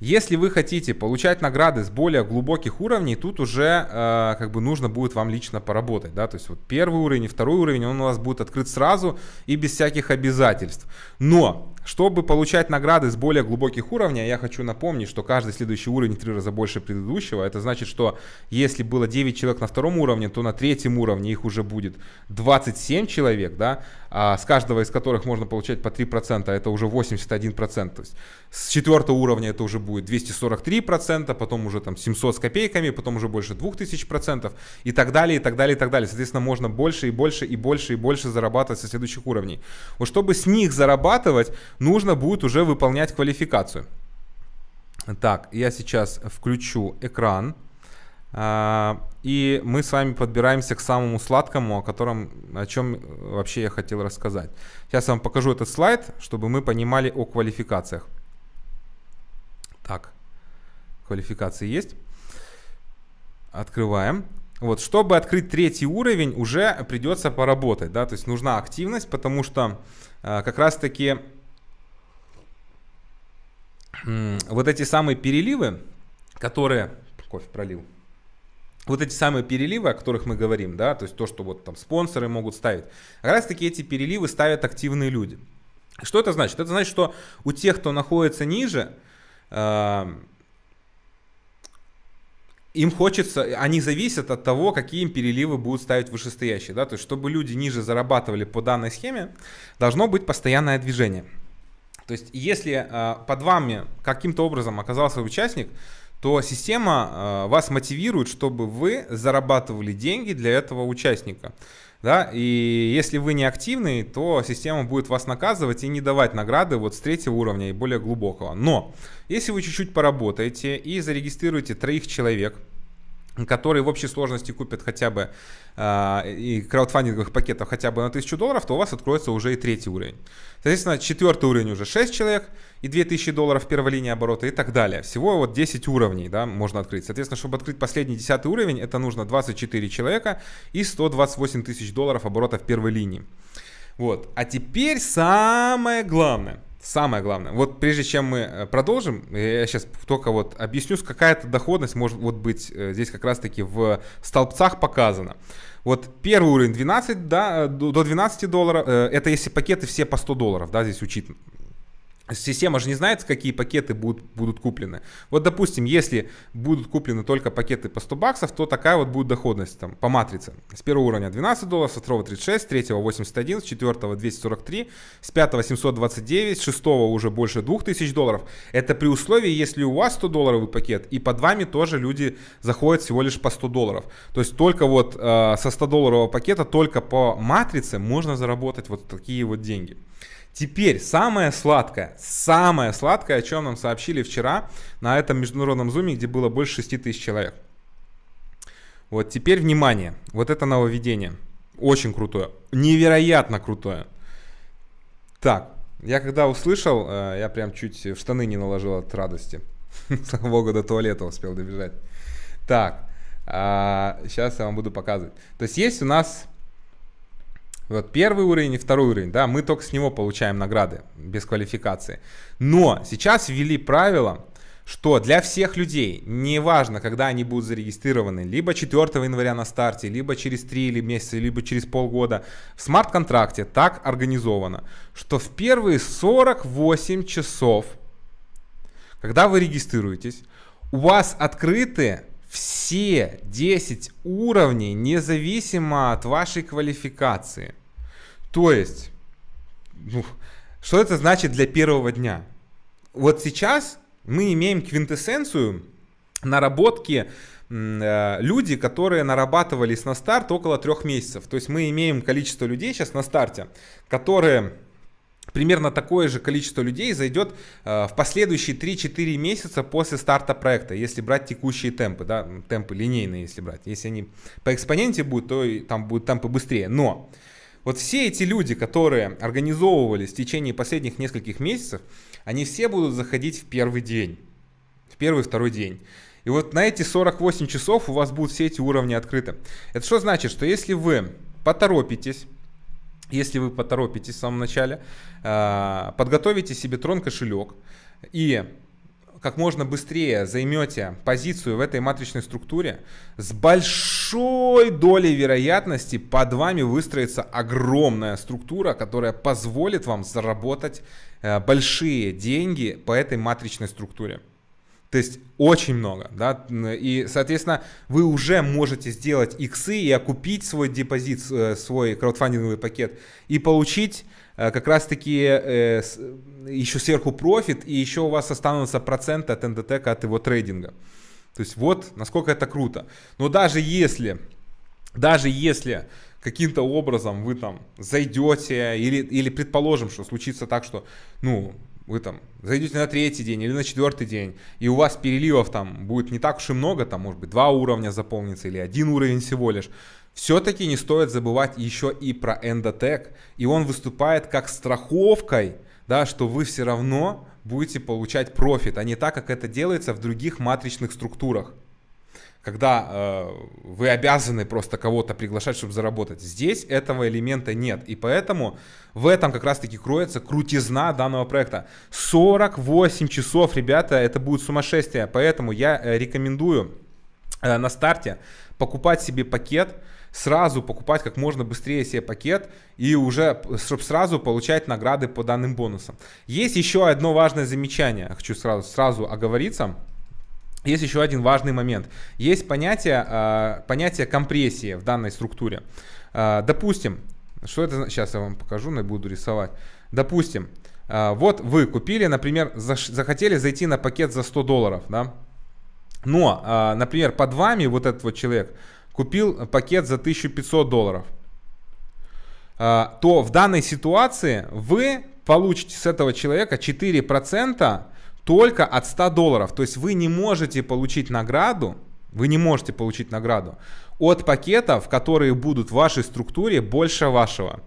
если вы хотите получать награды с более глубоких уровней, тут уже э, как бы нужно будет вам лично поработать, да, то есть вот первый уровень и второй уровень, он у вас будет открыт сразу и без всяких обязательств. Но чтобы получать награды с более глубоких уровней, я хочу напомнить, что каждый следующий уровень в три раза больше предыдущего. Это значит, что если было 9 человек на втором уровне, то на третьем уровне их уже будет 27 человек, да, а с каждого из которых можно получать по 3%, это уже 81%. То есть с четвертого уровня это уже будет 243%, потом уже там 700 с копейками, потом уже больше 2000% и так далее, и так далее, и так далее. Соответственно, можно больше и больше и больше и больше зарабатывать со следующих уровней. Вот чтобы с них зарабатывать, нужно будет уже выполнять квалификацию. Так, я сейчас включу экран. А, и мы с вами подбираемся к самому сладкому, о котором, о чем вообще я хотел рассказать. Сейчас я вам покажу этот слайд, чтобы мы понимали о квалификациях. Так, квалификации есть. Открываем. Вот, чтобы открыть третий уровень, уже придется поработать, да, то есть нужна активность, потому что э, как раз таки вот эти самые переливы, которые... Кофе пролил. Вот эти самые переливы, о которых мы говорим, да, то есть то, что вот там спонсоры могут ставить, как раз таки эти переливы ставят активные люди. Что это значит? Это значит, что у тех, кто находится ниже, э, им хочется, они зависят от того, какие им переливы будут ставить вышестоящие. Да? То есть, чтобы люди ниже зарабатывали по данной схеме, должно быть постоянное движение. То есть, если э, под вами каким-то образом оказался участник, то система э, вас мотивирует, чтобы вы зарабатывали деньги для этого участника. Да? И если вы не активный, то система будет вас наказывать и не давать награды вот с третьего уровня и более глубокого. Но если вы чуть-чуть поработаете и зарегистрируете троих человек, которые в общей сложности купят хотя бы э, и краудфандинговых пакетов хотя бы на 1000 долларов, то у вас откроется уже и третий уровень. Соответственно, четвертый уровень уже 6 человек и 2000 долларов первой линии оборота и так далее. Всего вот 10 уровней да, можно открыть. Соответственно, чтобы открыть последний 10 уровень, это нужно 24 человека и 128 тысяч долларов оборота в первой линии. Вот. А теперь самое главное – Самое главное. Вот прежде чем мы э, продолжим, я сейчас только вот объясню, какая-то доходность может вот быть э, здесь как раз-таки в столбцах показана. Вот первый уровень 12, да, до 12 долларов, э, это если пакеты все по 100 долларов, да, здесь учитывается. Система же не знает, какие пакеты будут, будут куплены. Вот, допустим, если будут куплены только пакеты по 100 баксов, то такая вот будет доходность там, по матрице. С первого уровня 12 долларов, со второго 36, с третьего 81, с четвертого 243, с пятого 729, с шестого уже больше 2000 долларов. Это при условии, если у вас 100 долларовый пакет, и под вами тоже люди заходят всего лишь по 100 долларов. То есть только вот э, со 100 долларового пакета, только по матрице можно заработать вот такие вот деньги. Теперь самое сладкое, самое сладкое, о чем нам сообщили вчера на этом международном зуме, где было больше 6 тысяч человек. Вот теперь внимание, вот это нововведение, очень крутое, невероятно крутое. Так, я когда услышал, э, я прям чуть в штаны не наложил от радости. <laughs> Слава богу, до туалета успел добежать. Так, сейчас а, я вам буду показывать. То есть есть у нас вот первый уровень и второй уровень, да, мы только с него получаем награды без квалификации. Но сейчас ввели правило, что для всех людей, неважно, когда они будут зарегистрированы, либо 4 января на старте, либо через 3 или месяца, либо через полгода, в смарт-контракте так организовано, что в первые 48 часов, когда вы регистрируетесь, у вас открыты все 10 уровней, независимо от вашей квалификации. То есть, ну, что это значит для первого дня? Вот сейчас мы имеем квинтэссенцию наработки э, люди, которые нарабатывались на старт около трех месяцев. То есть мы имеем количество людей сейчас на старте, которые примерно такое же количество людей зайдет э, в последующие 3-4 месяца после старта проекта, если брать текущие темпы, да, темпы линейные, если брать. Если они по экспоненте будут, то там будут темпы быстрее. Но вот все эти люди, которые организовывались в течение последних нескольких месяцев, они все будут заходить в первый день, в первый-второй день. И вот на эти 48 часов у вас будут все эти уровни открыты. Это что значит? Что если вы поторопитесь, если вы поторопитесь в самом начале, а, подготовите себе трон кошелек и как можно быстрее займете позицию в этой матричной структуре, с большой долей вероятности под вами выстроится огромная структура, которая позволит вам заработать э, большие деньги по этой матричной структуре. То есть очень много, да, и, соответственно, вы уже можете сделать иксы и окупить свой депозит, э, свой краудфандинговый пакет и получить Э, как раз-таки э, еще сверху профит, и еще у вас останутся проценты от НДТ, от его трейдинга. То есть вот насколько это круто. Но даже если, даже если каким-то образом вы там зайдете, или, или предположим, что случится так, что, ну, вы там зайдете на третий день или на четвертый день, и у вас переливов там будет не так уж и много, там может быть два уровня заполнится или один уровень всего лишь, все-таки не стоит забывать еще и про Endotech. И он выступает как страховкой, да, что вы все равно будете получать профит, а не так, как это делается в других матричных структурах. Когда э, вы обязаны просто кого-то приглашать, чтобы заработать. Здесь этого элемента нет. И поэтому в этом как раз-таки кроется крутизна данного проекта. 48 часов, ребята, это будет сумасшествие. Поэтому я э, рекомендую э, на старте покупать себе пакет, сразу покупать как можно быстрее себе пакет и уже, чтобы сразу получать награды по данным бонусам. Есть еще одно важное замечание, хочу сразу, сразу оговориться. Есть еще один важный момент. Есть понятие, э, понятие компрессии в данной структуре. Э, допустим, что это, сейчас я вам покажу, но буду рисовать. Допустим, э, вот вы купили, например, захотели зайти на пакет за 100 долларов, да? Но, например, под вами вот этот вот человек купил пакет за 1500 долларов, а, то в данной ситуации вы получите с этого человека 4% только от 100 долларов. То есть вы не можете получить награду, вы не можете получить награду от пакетов, которые будут в вашей структуре больше вашего.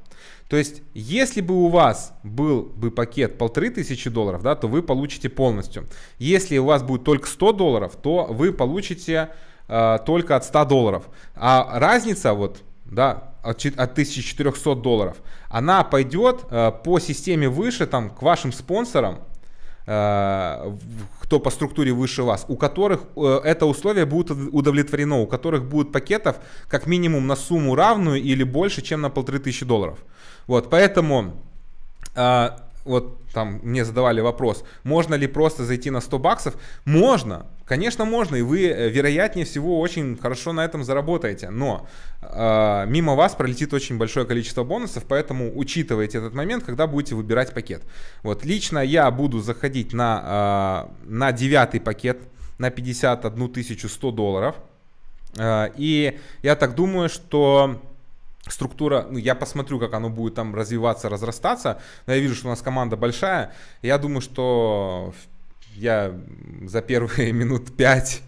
То есть, если бы у вас был бы пакет полторы тысячи долларов, да, то вы получите полностью. Если у вас будет только 100 долларов, то вы получите э, только от 100 долларов. А разница вот, да, от, от 1400 долларов, она пойдет э, по системе выше, там, к вашим спонсорам, кто по структуре выше вас, у которых э, это условие будет удовлетворено, у которых будет пакетов как минимум на сумму равную или больше, чем на полторы тысячи долларов. Вот, поэтому э, вот там мне задавали вопрос, можно ли просто зайти на 100 баксов? Можно, конечно можно, и вы э, вероятнее всего очень хорошо на этом заработаете, но э, мимо вас пролетит очень большое количество бонусов, поэтому учитывайте этот момент, когда будете выбирать пакет. Вот лично я буду заходить на, э, на девятый пакет на 51 100 долларов, э, и я так думаю, что структура, ну, я посмотрю, как оно будет там развиваться, разрастаться, но я вижу, что у нас команда большая, я думаю, что я за первые <laughs> минут 5-10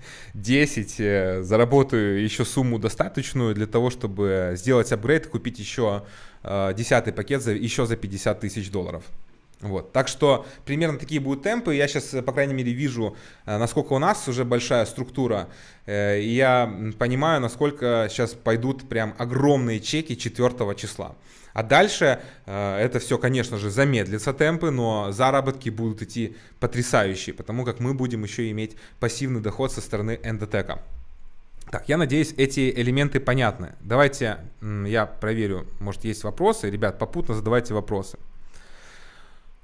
э, заработаю еще сумму достаточную для того, чтобы сделать апгрейд и купить еще э, десятый пакет за, еще за 50 тысяч долларов. Вот. Так что примерно такие будут темпы. Я сейчас, по крайней мере, вижу, э, насколько у нас уже большая структура. Э, и я понимаю, насколько сейчас пойдут прям огромные чеки 4 числа. А дальше э, это все, конечно же, замедлится темпы, но заработки будут идти потрясающие, потому как мы будем еще иметь пассивный доход со стороны эндотека. Так, я надеюсь, эти элементы понятны. Давайте я проверю, может есть вопросы. Ребят, попутно задавайте вопросы.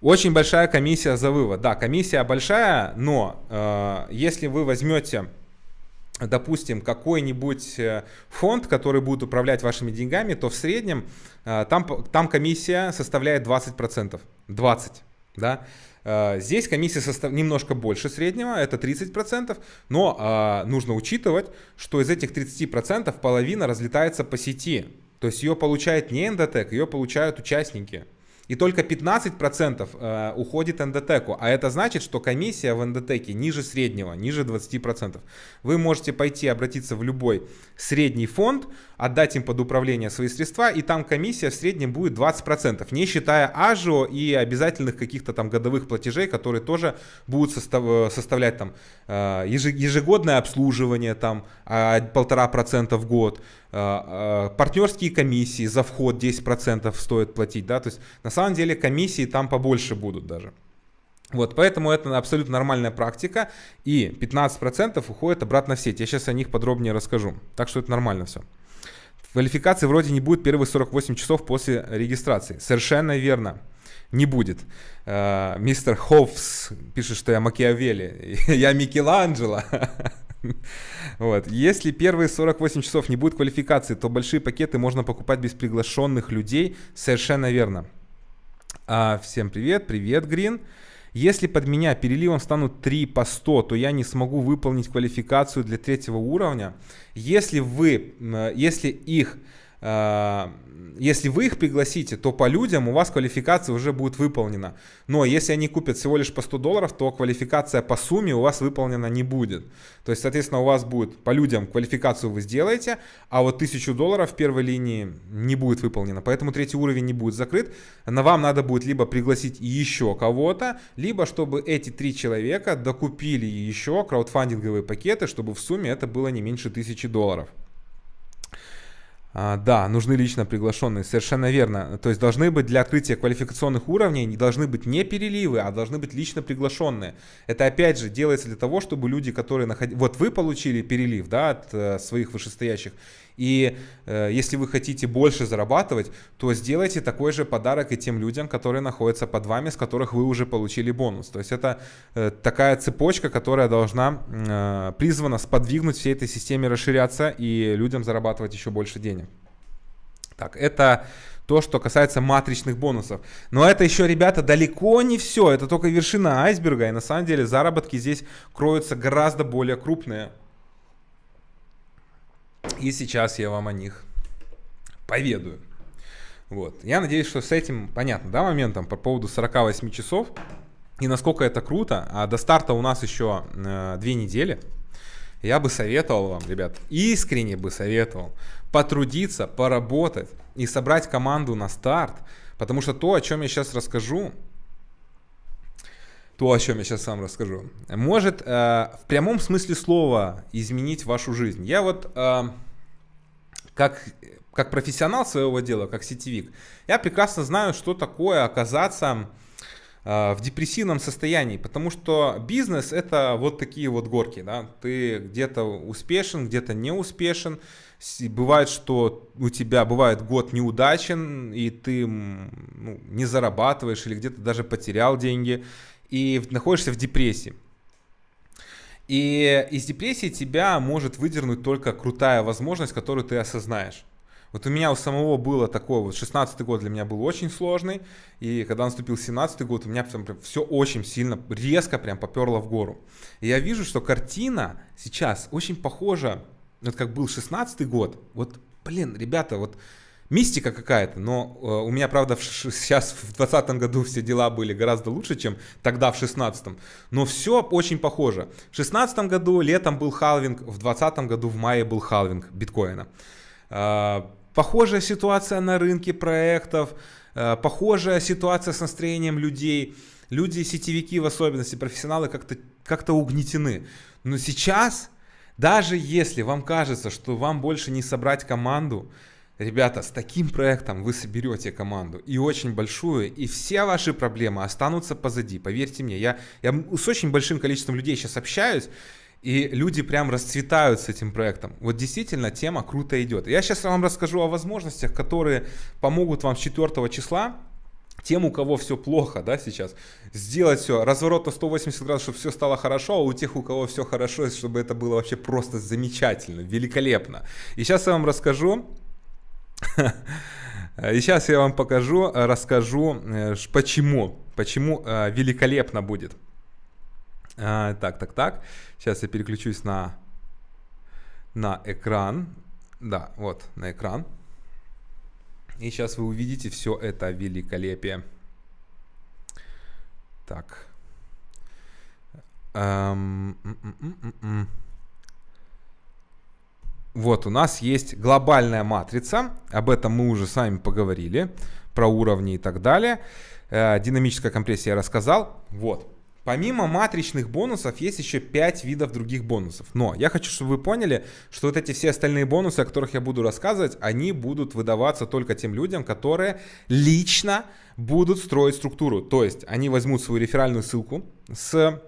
Очень большая комиссия за вывод. Да, комиссия большая, но э, если вы возьмете, допустим, какой-нибудь э, фонд, который будет управлять вашими деньгами, то в среднем э, там, там комиссия составляет 20%. 20%. Да? Э, здесь комиссия состав... немножко больше среднего, это 30%, но э, нужно учитывать, что из этих 30% половина разлетается по сети. То есть ее получает не эндотек, ее получают участники. И только 15% э, уходит эндотеку. А это значит, что комиссия в эндотеке ниже среднего, ниже 20%. Вы можете пойти обратиться в любой средний фонд, отдать им под управление свои средства, и там комиссия в среднем будет 20%, не считая ажио и обязательных каких-то там годовых платежей, которые тоже будут состав, составлять там э, ежегодное обслуживание там а, полтора процента в год, э, партнерские комиссии за вход 10% стоит платить, да, то есть на самом деле комиссии там побольше будут даже. Вот, поэтому это абсолютно нормальная практика, и 15% уходит обратно в сеть. Я сейчас о них подробнее расскажу, так что это нормально все. Квалификации вроде не будет первые 48 часов после регистрации. Совершенно верно. Не будет. Э, мистер Хоффс пишет, что я Макиавелли. <laughs> я Микеланджело. <laughs> Вот. Если первые 48 часов не будет квалификации, то большие пакеты можно покупать без приглашенных людей. Совершенно верно. А, всем привет, привет, Грин. Если под меня переливом станут 3 по 100, то я не смогу выполнить квалификацию для третьего уровня. Если вы, если их а, если вы их пригласите, то по людям у вас квалификация уже будет выполнена. Но если они купят всего лишь по 100 долларов, то квалификация по сумме у вас выполнена не будет. То есть, соответственно, у вас будет по людям квалификацию вы сделаете, а вот 1000 долларов в первой линии не будет выполнена. Поэтому третий уровень не будет закрыт. На вам надо будет либо пригласить еще кого-то, либо чтобы эти три человека докупили еще краудфандинговые пакеты, чтобы в сумме это было не меньше 1000 долларов. А, да, нужны лично приглашенные, совершенно верно. То есть должны быть для открытия квалификационных уровней, не должны быть не переливы, а должны быть лично приглашенные. Это опять же делается для того, чтобы люди, которые находились... Вот вы получили перелив да, от э, своих вышестоящих, и э, если вы хотите больше зарабатывать, то сделайте такой же подарок и тем людям, которые находятся под вами, с которых вы уже получили бонус. То есть это э, такая цепочка, которая должна э, призвана сподвигнуть всей этой системе расширяться и людям зарабатывать еще больше денег. Так, это то, что касается матричных бонусов. Но это еще, ребята, далеко не все. Это только вершина айсберга. И на самом деле заработки здесь кроются гораздо более крупные. И сейчас я вам о них поведаю. Вот. Я надеюсь, что с этим понятно, да, моментом по поводу 48 часов. И насколько это круто. А до старта у нас еще э, две недели. Я бы советовал вам, ребят, искренне бы советовал потрудиться, поработать и собрать команду на старт. Потому что то, о чем я сейчас расскажу, то, о чем я сейчас сам расскажу, может э, в прямом смысле слова изменить вашу жизнь. Я вот э, как, как профессионал своего дела, как сетевик, я прекрасно знаю, что такое оказаться э, в депрессивном состоянии, потому что бизнес это вот такие вот горки, да, ты где-то успешен, где-то не успешен, бывает, что у тебя бывает год неудачен, и ты ну, не зарабатываешь или где-то даже потерял деньги, и находишься в депрессии. И из депрессии тебя может выдернуть только крутая возможность, которую ты осознаешь. Вот у меня у самого было такое, вот 16 год для меня был очень сложный, и когда наступил 17 год, у меня прям, прям все очень сильно, резко прям поперло в гору. И я вижу, что картина сейчас очень похожа, вот как был 16 год, вот, блин, ребята, вот мистика какая-то, но э, у меня, правда, в, сейчас в 2020 году все дела были гораздо лучше, чем тогда в 2016. Но все очень похоже. В 2016 году летом был халвинг, в 2020 году в мае был халвинг биткоина. Э, похожая ситуация на рынке проектов, э, похожая ситуация с настроением людей. Люди, сетевики в особенности, профессионалы как-то как угнетены. Но сейчас, даже если вам кажется, что вам больше не собрать команду, Ребята, с таким проектом вы соберете команду и очень большую, и все ваши проблемы останутся позади. Поверьте мне, я, я с очень большим количеством людей сейчас общаюсь, и люди прям расцветают с этим проектом. Вот действительно тема круто идет. Я сейчас вам расскажу о возможностях, которые помогут вам с 4 числа тем, у кого все плохо, да, сейчас, сделать все, разворот на 180 градусов, чтобы все стало хорошо, а у тех, у кого все хорошо, чтобы это было вообще просто замечательно, великолепно. И сейчас я вам расскажу, и сейчас я вам покажу, расскажу, э, почему, почему э, великолепно будет. А, так, так, так. Сейчас я переключусь на, на экран. Да, вот, на экран. И сейчас вы увидите все это великолепие. Так. Эм, м -м -м вот у нас есть глобальная матрица, об этом мы уже с вами поговорили, про уровни и так далее. Э, динамическая компрессия я рассказал. Вот. Помимо матричных бонусов есть еще 5 видов других бонусов. Но я хочу, чтобы вы поняли, что вот эти все остальные бонусы, о которых я буду рассказывать, они будут выдаваться только тем людям, которые лично будут строить структуру. То есть они возьмут свою реферальную ссылку с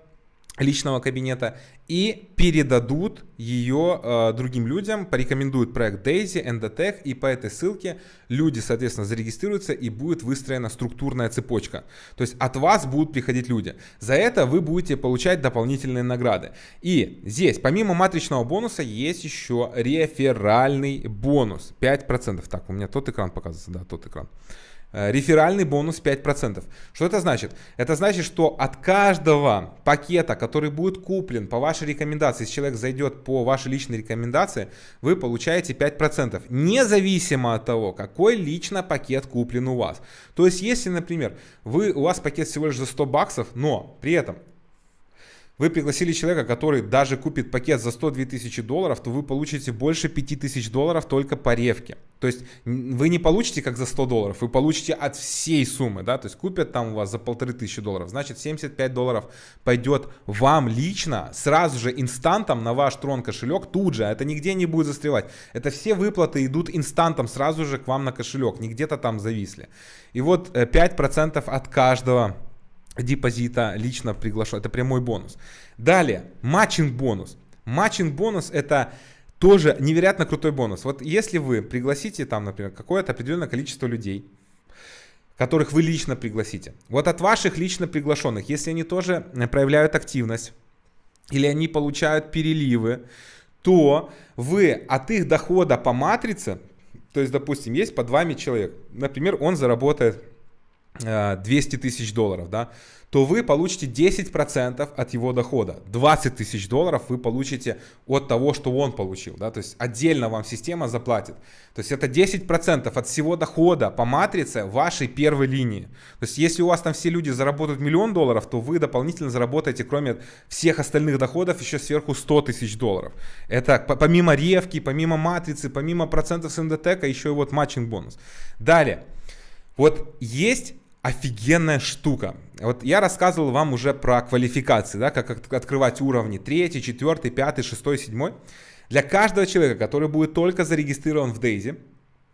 личного кабинета и передадут ее э, другим людям, порекомендуют проект Daisy, Endotech, и по этой ссылке люди, соответственно, зарегистрируются и будет выстроена структурная цепочка. То есть от вас будут приходить люди. За это вы будете получать дополнительные награды. И здесь, помимо матричного бонуса, есть еще реферальный бонус 5%. Так, у меня тот экран показывается, да, тот экран. Э, реферальный бонус 5%. Что это значит? Это значит, что от каждого пакета, который будет куплен по вашей рекомендации, если человек зайдет по вашей личной рекомендации, вы получаете 5%, независимо от того, какой лично пакет куплен у вас. То есть, если, например, вы, у вас пакет всего лишь за 100 баксов, но при этом вы пригласили человека, который даже купит пакет за 102 тысячи долларов, то вы получите больше 5 тысяч долларов только по ревке. То есть вы не получите как за 100 долларов, вы получите от всей суммы, да, то есть купят там у вас за полторы тысячи долларов, значит 75 долларов пойдет вам лично, сразу же инстантом на ваш трон кошелек, тут же, это нигде не будет застревать. Это все выплаты идут инстантом сразу же к вам на кошелек, не где-то там зависли. И вот 5% э, от каждого депозита лично приглашаю. Это прямой бонус. Далее, матчинг бонус. Матчинг бонус это тоже невероятно крутой бонус. Вот если вы пригласите там, например, какое-то определенное количество людей, которых вы лично пригласите. Вот от ваших лично приглашенных, если они тоже проявляют активность, или они получают переливы, то вы от их дохода по матрице, то есть, допустим, есть под вами человек, например, он заработает 200 э, тысяч долларов, да, то вы получите 10% от его дохода. 20 тысяч долларов вы получите от того, что он получил. Да? То есть отдельно вам система заплатит. То есть это 10% от всего дохода по матрице вашей первой линии. То есть если у вас там все люди заработают миллион долларов, то вы дополнительно заработаете, кроме всех остальных доходов, еще сверху 100 тысяч долларов. Это помимо ревки, помимо матрицы, помимо процентов с НДТК, еще и вот матчинг бонус. Далее. Вот есть офигенная штука. Вот я рассказывал вам уже про квалификации, да, как открывать уровни 3, 4, 5, 6, 7. Для каждого человека, который будет только зарегистрирован в Daisy,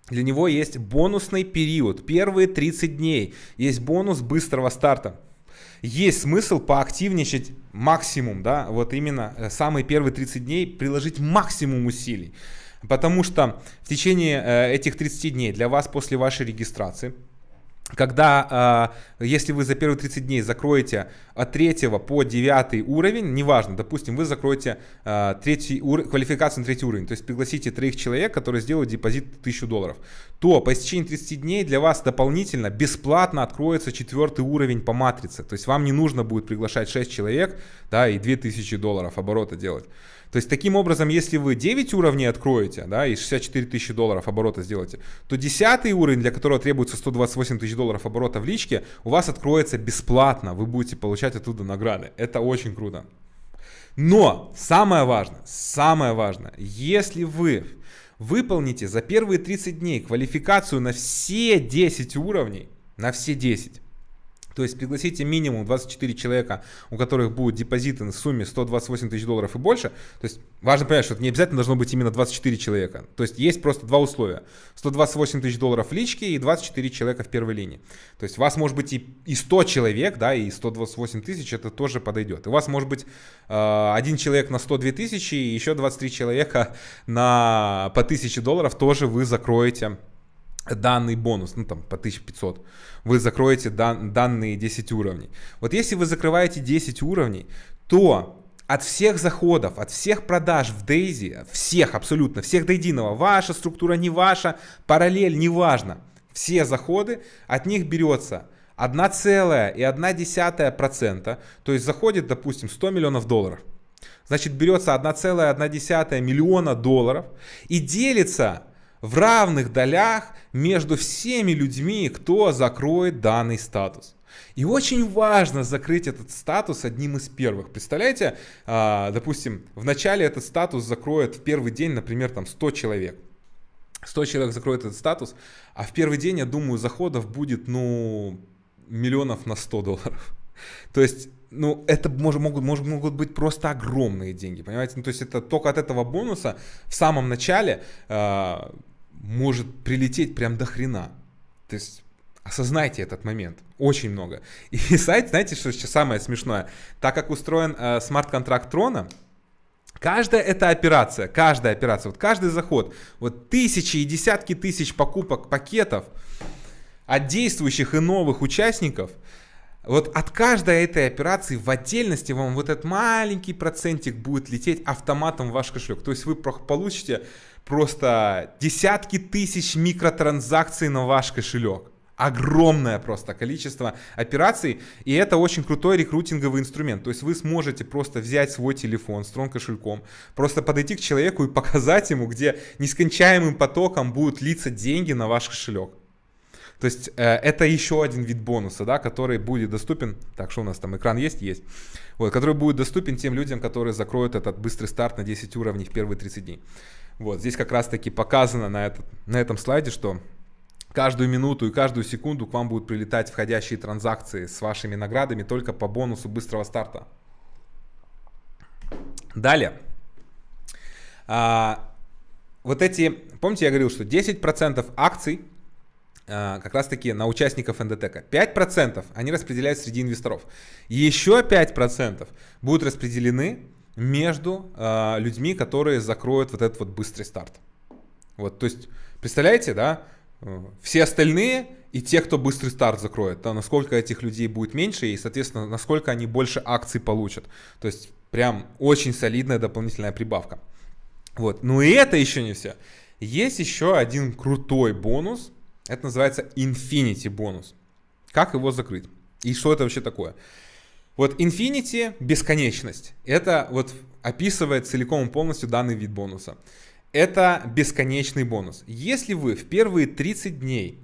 для него есть бонусный период. Первые 30 дней есть бонус быстрого старта. Есть смысл поактивничать максимум, да, вот именно э, самые первые 30 дней приложить максимум усилий. Потому что в течение э, этих 30 дней для вас после вашей регистрации когда, э, если вы за первые 30 дней закроете от 3 по 9 уровень, неважно, допустим, вы закроете э, третий ур... квалификацию на третий уровень, то есть пригласите троих человек, которые сделают депозит 1000 долларов, то по истечении 30 дней для вас дополнительно бесплатно откроется четвертый уровень по матрице. То есть вам не нужно будет приглашать 6 человек да, и 2000 долларов оборота делать. То есть таким образом, если вы 9 уровней откроете, да, и 64 тысячи долларов оборота сделаете, то 10 уровень, для которого требуется 128 тысяч долларов оборота в личке, у вас откроется бесплатно, вы будете получать оттуда награды. Это очень круто. Но самое важное, самое важное, если вы выполните за первые 30 дней квалификацию на все 10 уровней, на все 10. То есть пригласите минимум 24 человека, у которых будут депозиты на сумме 128 тысяч долларов и больше. То есть важно понять, что это не обязательно должно быть именно 24 человека. То есть есть просто два условия. 128 тысяч долларов в личке и 24 человека в первой линии. То есть у вас может быть и, и 100 человек, да, и 128 тысяч, это тоже подойдет. У вас может быть э, один человек на 102 тысячи и еще 23 человека <laughs> на по 1000 долларов тоже вы закроете данный бонус, ну там по 1500, вы закроете дан, данные 10 уровней. Вот если вы закрываете 10 уровней, то от всех заходов, от всех продаж в Daisy, всех абсолютно, всех до единого, ваша структура не ваша, параллель не важно, все заходы, от них берется 1,1%, то есть заходит, допустим, 100 миллионов долларов. Значит, берется 1,1 миллиона долларов и делится в равных долях между всеми людьми, кто закроет данный статус. И очень важно закрыть этот статус одним из первых. Представляете, а, допустим, в начале этот статус закроет в первый день, например, там 100 человек. 100 человек закроет этот статус, а в первый день, я думаю, заходов будет, ну, миллионов на 100 долларов. То есть, ну, это может, могут, может, могут быть просто огромные деньги, понимаете? Ну, то есть, это только от этого бонуса в самом начале э, может прилететь прям до хрена. То есть осознайте этот момент. Очень много. И <laughs> сайт, знаете, что сейчас самое смешное? Так как устроен э, смарт-контракт Трона, Каждая эта операция, каждая операция, вот каждый заход, вот тысячи и десятки тысяч покупок пакетов от действующих и новых участников, вот от каждой этой операции в отдельности вам вот этот маленький процентик будет лететь автоматом в ваш кошелек. То есть вы получите просто десятки тысяч микротранзакций на ваш кошелек. Огромное просто количество операций, и это очень крутой рекрутинговый инструмент. То есть вы сможете просто взять свой телефон с кошельком, просто подойти к человеку и показать ему, где нескончаемым потоком будут литься деньги на ваш кошелек. То есть э, это еще один вид бонуса, да, который будет доступен. Так, что у нас там экран есть? Есть. Вот, который будет доступен тем людям, которые закроют этот быстрый старт на 10 уровней в первые 30 дней. Вот, здесь как раз таки показано на, этот, на этом слайде, что каждую минуту и каждую секунду к вам будут прилетать входящие транзакции с вашими наградами только по бонусу быстрого старта. Далее. А, вот эти, помните, я говорил, что 10% акций а, как раз таки на участников НДТК. 5% они распределяют среди инвесторов. Еще 5% будут распределены между э, людьми, которые закроют вот этот вот быстрый старт. Вот, то есть, представляете, да, все остальные и те, кто быстрый старт закроет, да, насколько этих людей будет меньше и, соответственно, насколько они больше акций получат. То есть, прям очень солидная дополнительная прибавка. Вот, ну и это еще не все. Есть еще один крутой бонус, это называется Infinity бонус. Как его закрыть? И что это вообще такое? Вот Infinity, бесконечность, это вот описывает целиком и полностью данный вид бонуса. Это бесконечный бонус. Если вы в первые 30 дней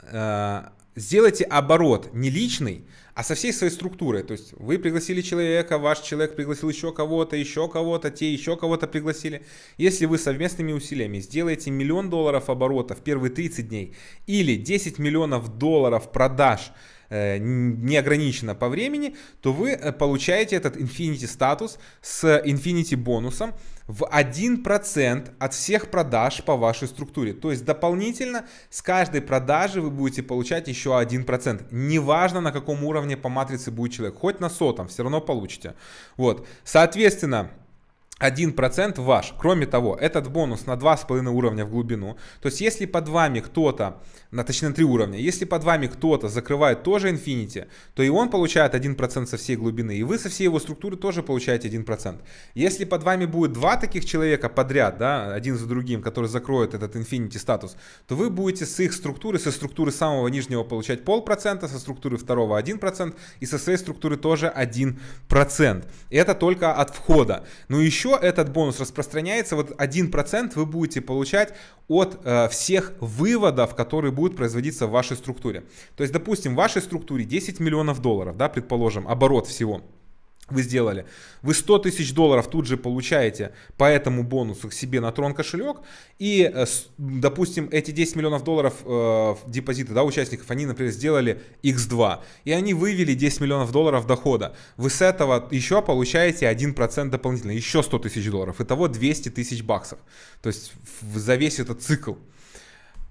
э, сделаете оборот не личный, а со всей своей структурой. То есть вы пригласили человека, ваш человек пригласил еще кого-то, еще кого-то, те еще кого-то пригласили. Если вы совместными усилиями сделаете миллион долларов оборота в первые 30 дней или 10 миллионов долларов продаж неограниченно по времени, то вы э, получаете этот Infinity статус с Infinity бонусом в 1% от всех продаж по вашей структуре. То есть дополнительно с каждой продажи вы будете получать еще 1%. Неважно на каком уровне по матрице будет человек, хоть на сотом, все равно получите. Вот, соответственно, 1% ваш. Кроме того, этот бонус на 2,5 уровня в глубину. То есть, если под вами кто-то, на, точнее на 3 уровня, если под вами кто-то закрывает тоже Infinity, то и он получает 1% со всей глубины, и вы со всей его структуры тоже получаете 1%. Если под вами будет два таких человека подряд, да, один за другим, которые закроют этот Infinity статус, то вы будете с их структуры, со структуры самого нижнего получать полпроцента, со структуры второго 1%, и со своей структуры тоже 1%. И это только от входа. Но еще этот бонус распространяется, вот 1% вы будете получать от э, всех выводов, которые будут производиться в вашей структуре. То есть, допустим, в вашей структуре 10 миллионов долларов, да, предположим, оборот всего. вы сделали, вы 100 тысяч долларов тут же получаете по этому бонусу к себе на Трон кошелек, и, э, допустим, эти 10 миллионов долларов э, депозита да, участников, они, например, сделали x2, и они вывели 10 миллионов долларов дохода. Вы с этого еще получаете 1% дополнительно, еще 100 тысяч долларов, итого 200 тысяч баксов. То есть за весь этот цикл.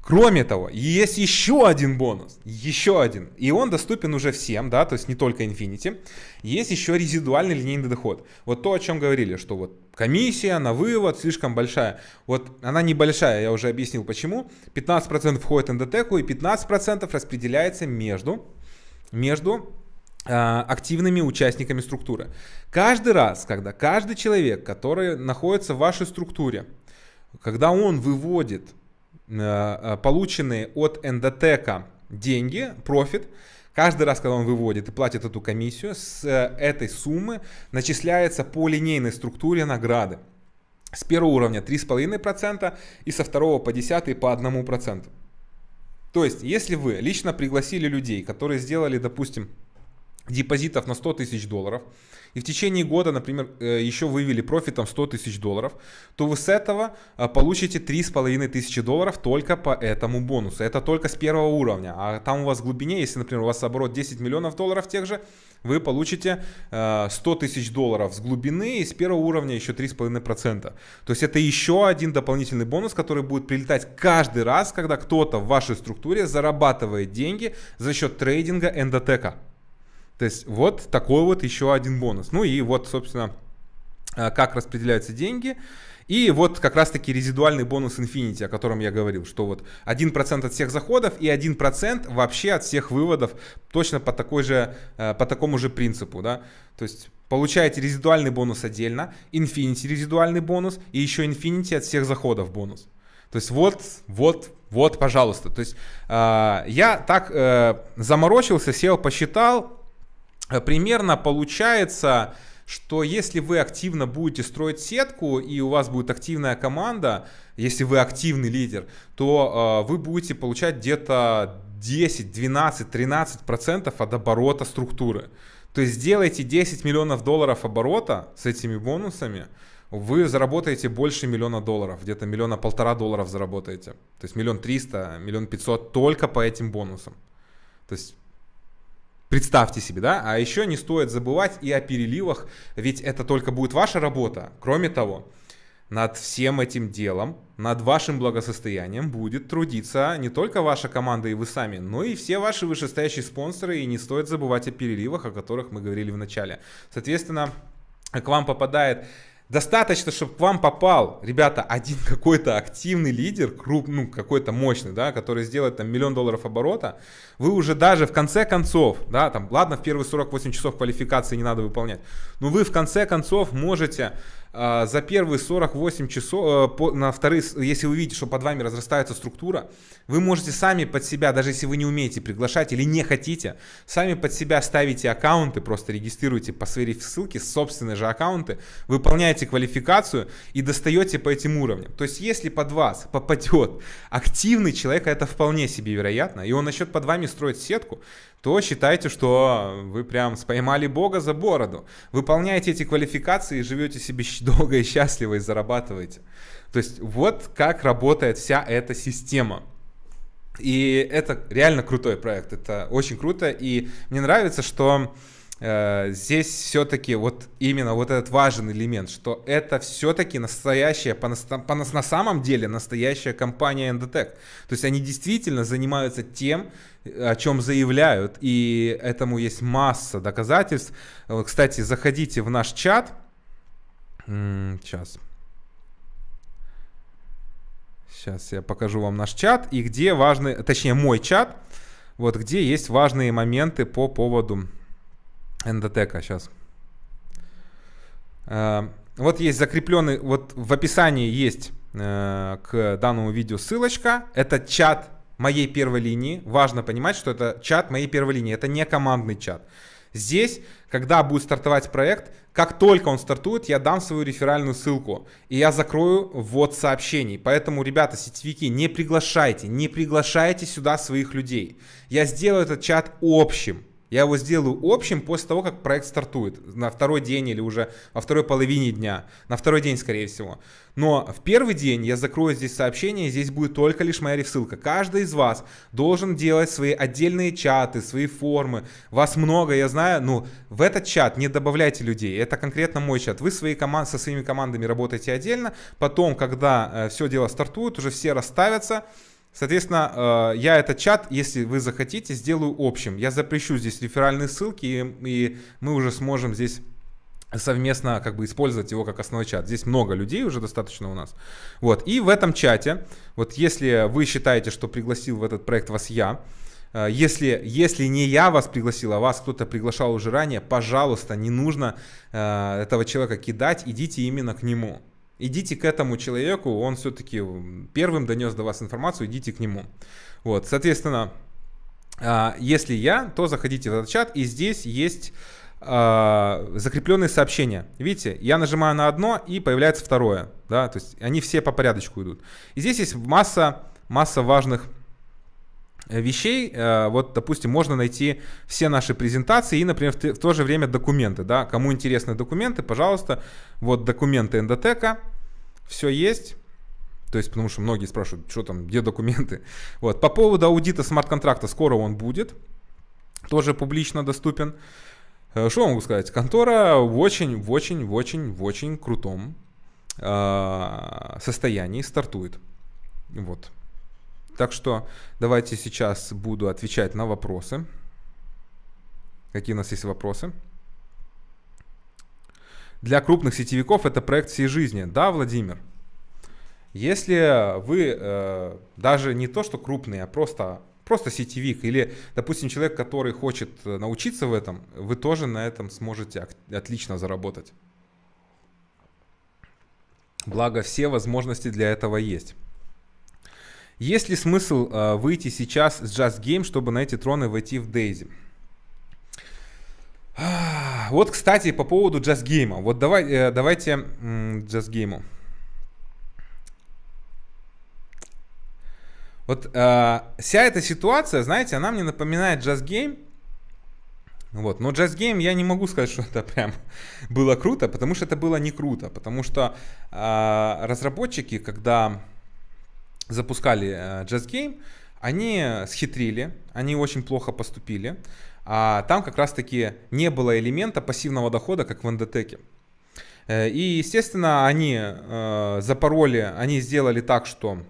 Кроме того, есть еще один бонус, еще один, и он доступен уже всем, да, то есть не только Infinity. Есть еще резидуальный линейный доход. Вот то, о чем говорили, что вот комиссия на вывод слишком большая. Вот она небольшая, я уже объяснил почему. 15% входит в ндтеку и 15% распределяется между, между э, активными участниками структуры. Каждый раз, когда каждый человек, который находится в вашей структуре, когда он выводит полученные от эндотека деньги, профит, каждый раз, когда он выводит и платит эту комиссию, с э, этой суммы начисляется по линейной структуре награды. С первого уровня 3,5% и со второго по 10 по 1%. То есть, если вы лично пригласили людей, которые сделали, допустим, депозитов на 100 тысяч долларов, и в течение года, например, э, еще вывели профитом 100 тысяч долларов, то вы с этого э, получите 3,5 тысячи долларов только по этому бонусу. Это только с первого уровня. А там у вас в глубине, если, например, у вас оборот 10 миллионов долларов тех же, вы получите 100 э, тысяч долларов с глубины и с первого уровня еще 3,5%. То есть это еще один дополнительный бонус, который будет прилетать каждый раз, когда кто-то в вашей структуре зарабатывает деньги за счет трейдинга эндотека. То есть вот такой вот еще один бонус. Ну и вот, собственно, э, как распределяются деньги. И вот как раз-таки резидуальный бонус Infinity, о котором я говорил, что вот 1% от всех заходов и 1% вообще от всех выводов точно по, такой же, э, по такому же принципу. Да? То есть получаете резидуальный бонус отдельно, Infinity резидуальный бонус и еще Infinity от всех заходов бонус. То есть вот, вот, вот, пожалуйста. То есть э, я так э, заморочился, сел, посчитал, примерно получается, что если вы активно будете строить сетку и у вас будет активная команда, если вы активный лидер, то э, вы будете получать где-то 10, 12, 13 процентов от оборота структуры. То есть сделайте 10 миллионов долларов оборота с этими бонусами, вы заработаете больше миллиона долларов, где-то миллиона полтора долларов заработаете. То есть миллион триста, миллион пятьсот только по этим бонусам. То есть Представьте себе, да? А еще не стоит забывать и о переливах, ведь это только будет ваша работа. Кроме того, над всем этим делом, над вашим благосостоянием будет трудиться не только ваша команда и вы сами, но и все ваши вышестоящие спонсоры. И не стоит забывать о переливах, о которых мы говорили в начале. Соответственно, к вам попадает Достаточно, чтобы к вам попал, ребята, один <laughs> какой-то активный лидер, круп, ну, какой-то мощный, да, который сделает там миллион долларов оборота, вы уже даже в конце концов, да, там, ладно, в первые 48 часов квалификации не надо выполнять, но вы в конце концов можете э, за первые 48 часов, э, по, на вторые, если вы видите, что под вами разрастается структура, вы можете сами под себя, даже если вы не умеете приглашать или не хотите, сами под себя ставите аккаунты, просто регистрируете по своей ссылке собственные же аккаунты, выполняете квалификацию и достаете по этим уровням. То есть, если под вас попадет активный человек, это вполне себе вероятно, и он начнет под вами строить сетку, то считайте, что вы прям споймали Бога за бороду. Выполняете эти квалификации, живете себе долго и счастливо и зарабатываете. То есть, вот как работает вся эта система. И это реально крутой проект, это очень круто, и мне нравится, что Э, здесь все-таки вот именно вот этот важный элемент, что это все-таки настоящая, по, по, на самом деле настоящая компания Endotech. То есть они действительно занимаются тем, о чем заявляют, и этому есть масса доказательств. Кстати, заходите в наш чат. Сейчас. Сейчас я покажу вам наш чат, и где важный, точнее мой чат, вот где есть важные моменты по поводу эндотека сейчас. Э, вот есть закрепленный, вот в описании есть э, к данному видео ссылочка. Это чат моей первой линии. Важно понимать, что это чат моей первой линии. Это не командный чат. Здесь, когда будет стартовать проект, как только он стартует, я дам свою реферальную ссылку. И я закрою ввод сообщений. Поэтому, ребята, сетевики, не приглашайте, не приглашайте сюда своих людей. Я сделаю этот чат общим. Я его сделаю общим после того, как проект стартует. На второй день или уже во второй половине дня. На второй день, скорее всего. Но в первый день я закрою здесь сообщение, здесь будет только лишь моя ресылка. Каждый из вас должен делать свои отдельные чаты, свои формы. Вас много, я знаю. Ну, в этот чат не добавляйте людей. Это конкретно мой чат. Вы свои команд, со своими командами работаете отдельно. Потом, когда э, все дело стартует, уже все расставятся. Соответственно, э, я этот чат, если вы захотите, сделаю общим. Я запрещу здесь реферальные ссылки, и мы уже сможем здесь совместно как бы использовать его как основной чат. Здесь много людей уже достаточно у нас. Вот. И в этом чате, вот если вы считаете, что пригласил в этот проект вас я, э, если, если не я вас пригласил, а вас кто-то приглашал уже ранее, пожалуйста, не нужно э, этого человека кидать, идите именно к нему. Идите к этому человеку, он все-таки первым донес до вас информацию, идите к нему. Вот, соответственно, а, если я, то заходите в этот чат, и здесь есть а, закрепленные сообщения. Видите, я нажимаю на одно, и появляется второе. Да? То есть они все по порядочку идут. И здесь есть масса, масса важных вещей. Э, вот, допустим, можно найти все наши презентации и, например, в то же время документы. Да? Кому интересны документы, пожалуйста, вот документы эндотека, все есть. То есть, потому что многие спрашивают, что там, где документы. <laughs> Вот. По поводу аудита смарт-контракта, скоро он будет. Тоже публично доступен. Э, что могу сказать? Контора в очень, в очень, в очень, в очень крутом э, состоянии стартует. Вот. Так что давайте сейчас буду отвечать на вопросы. Какие у нас есть вопросы? Для крупных сетевиков это проект всей жизни. Да, Владимир? Если вы э, даже не то, что крупные, а просто, просто сетевик, или, допустим, человек, который хочет э, научиться в этом, вы тоже на этом сможете отлично заработать. Благо, все возможности для этого есть. Есть ли смысл э, выйти сейчас с Just Game, чтобы на эти троны войти в Daisy? <sighs> Вот, кстати, по поводу Just Game. Вот давай, э, давайте Just Game. Вот э, вся эта ситуация, знаете, она мне напоминает Just Game. Вот. Но Just Game я не могу сказать, <laughs> что это прям было круто, потому что это было не круто. Потому что э, разработчики, когда запускали э, Just Game, они схитрили, они очень плохо поступили. А там как раз-таки не было элемента пассивного дохода, как в NDTEC. Э, и, естественно, они э, запороли, они сделали так, что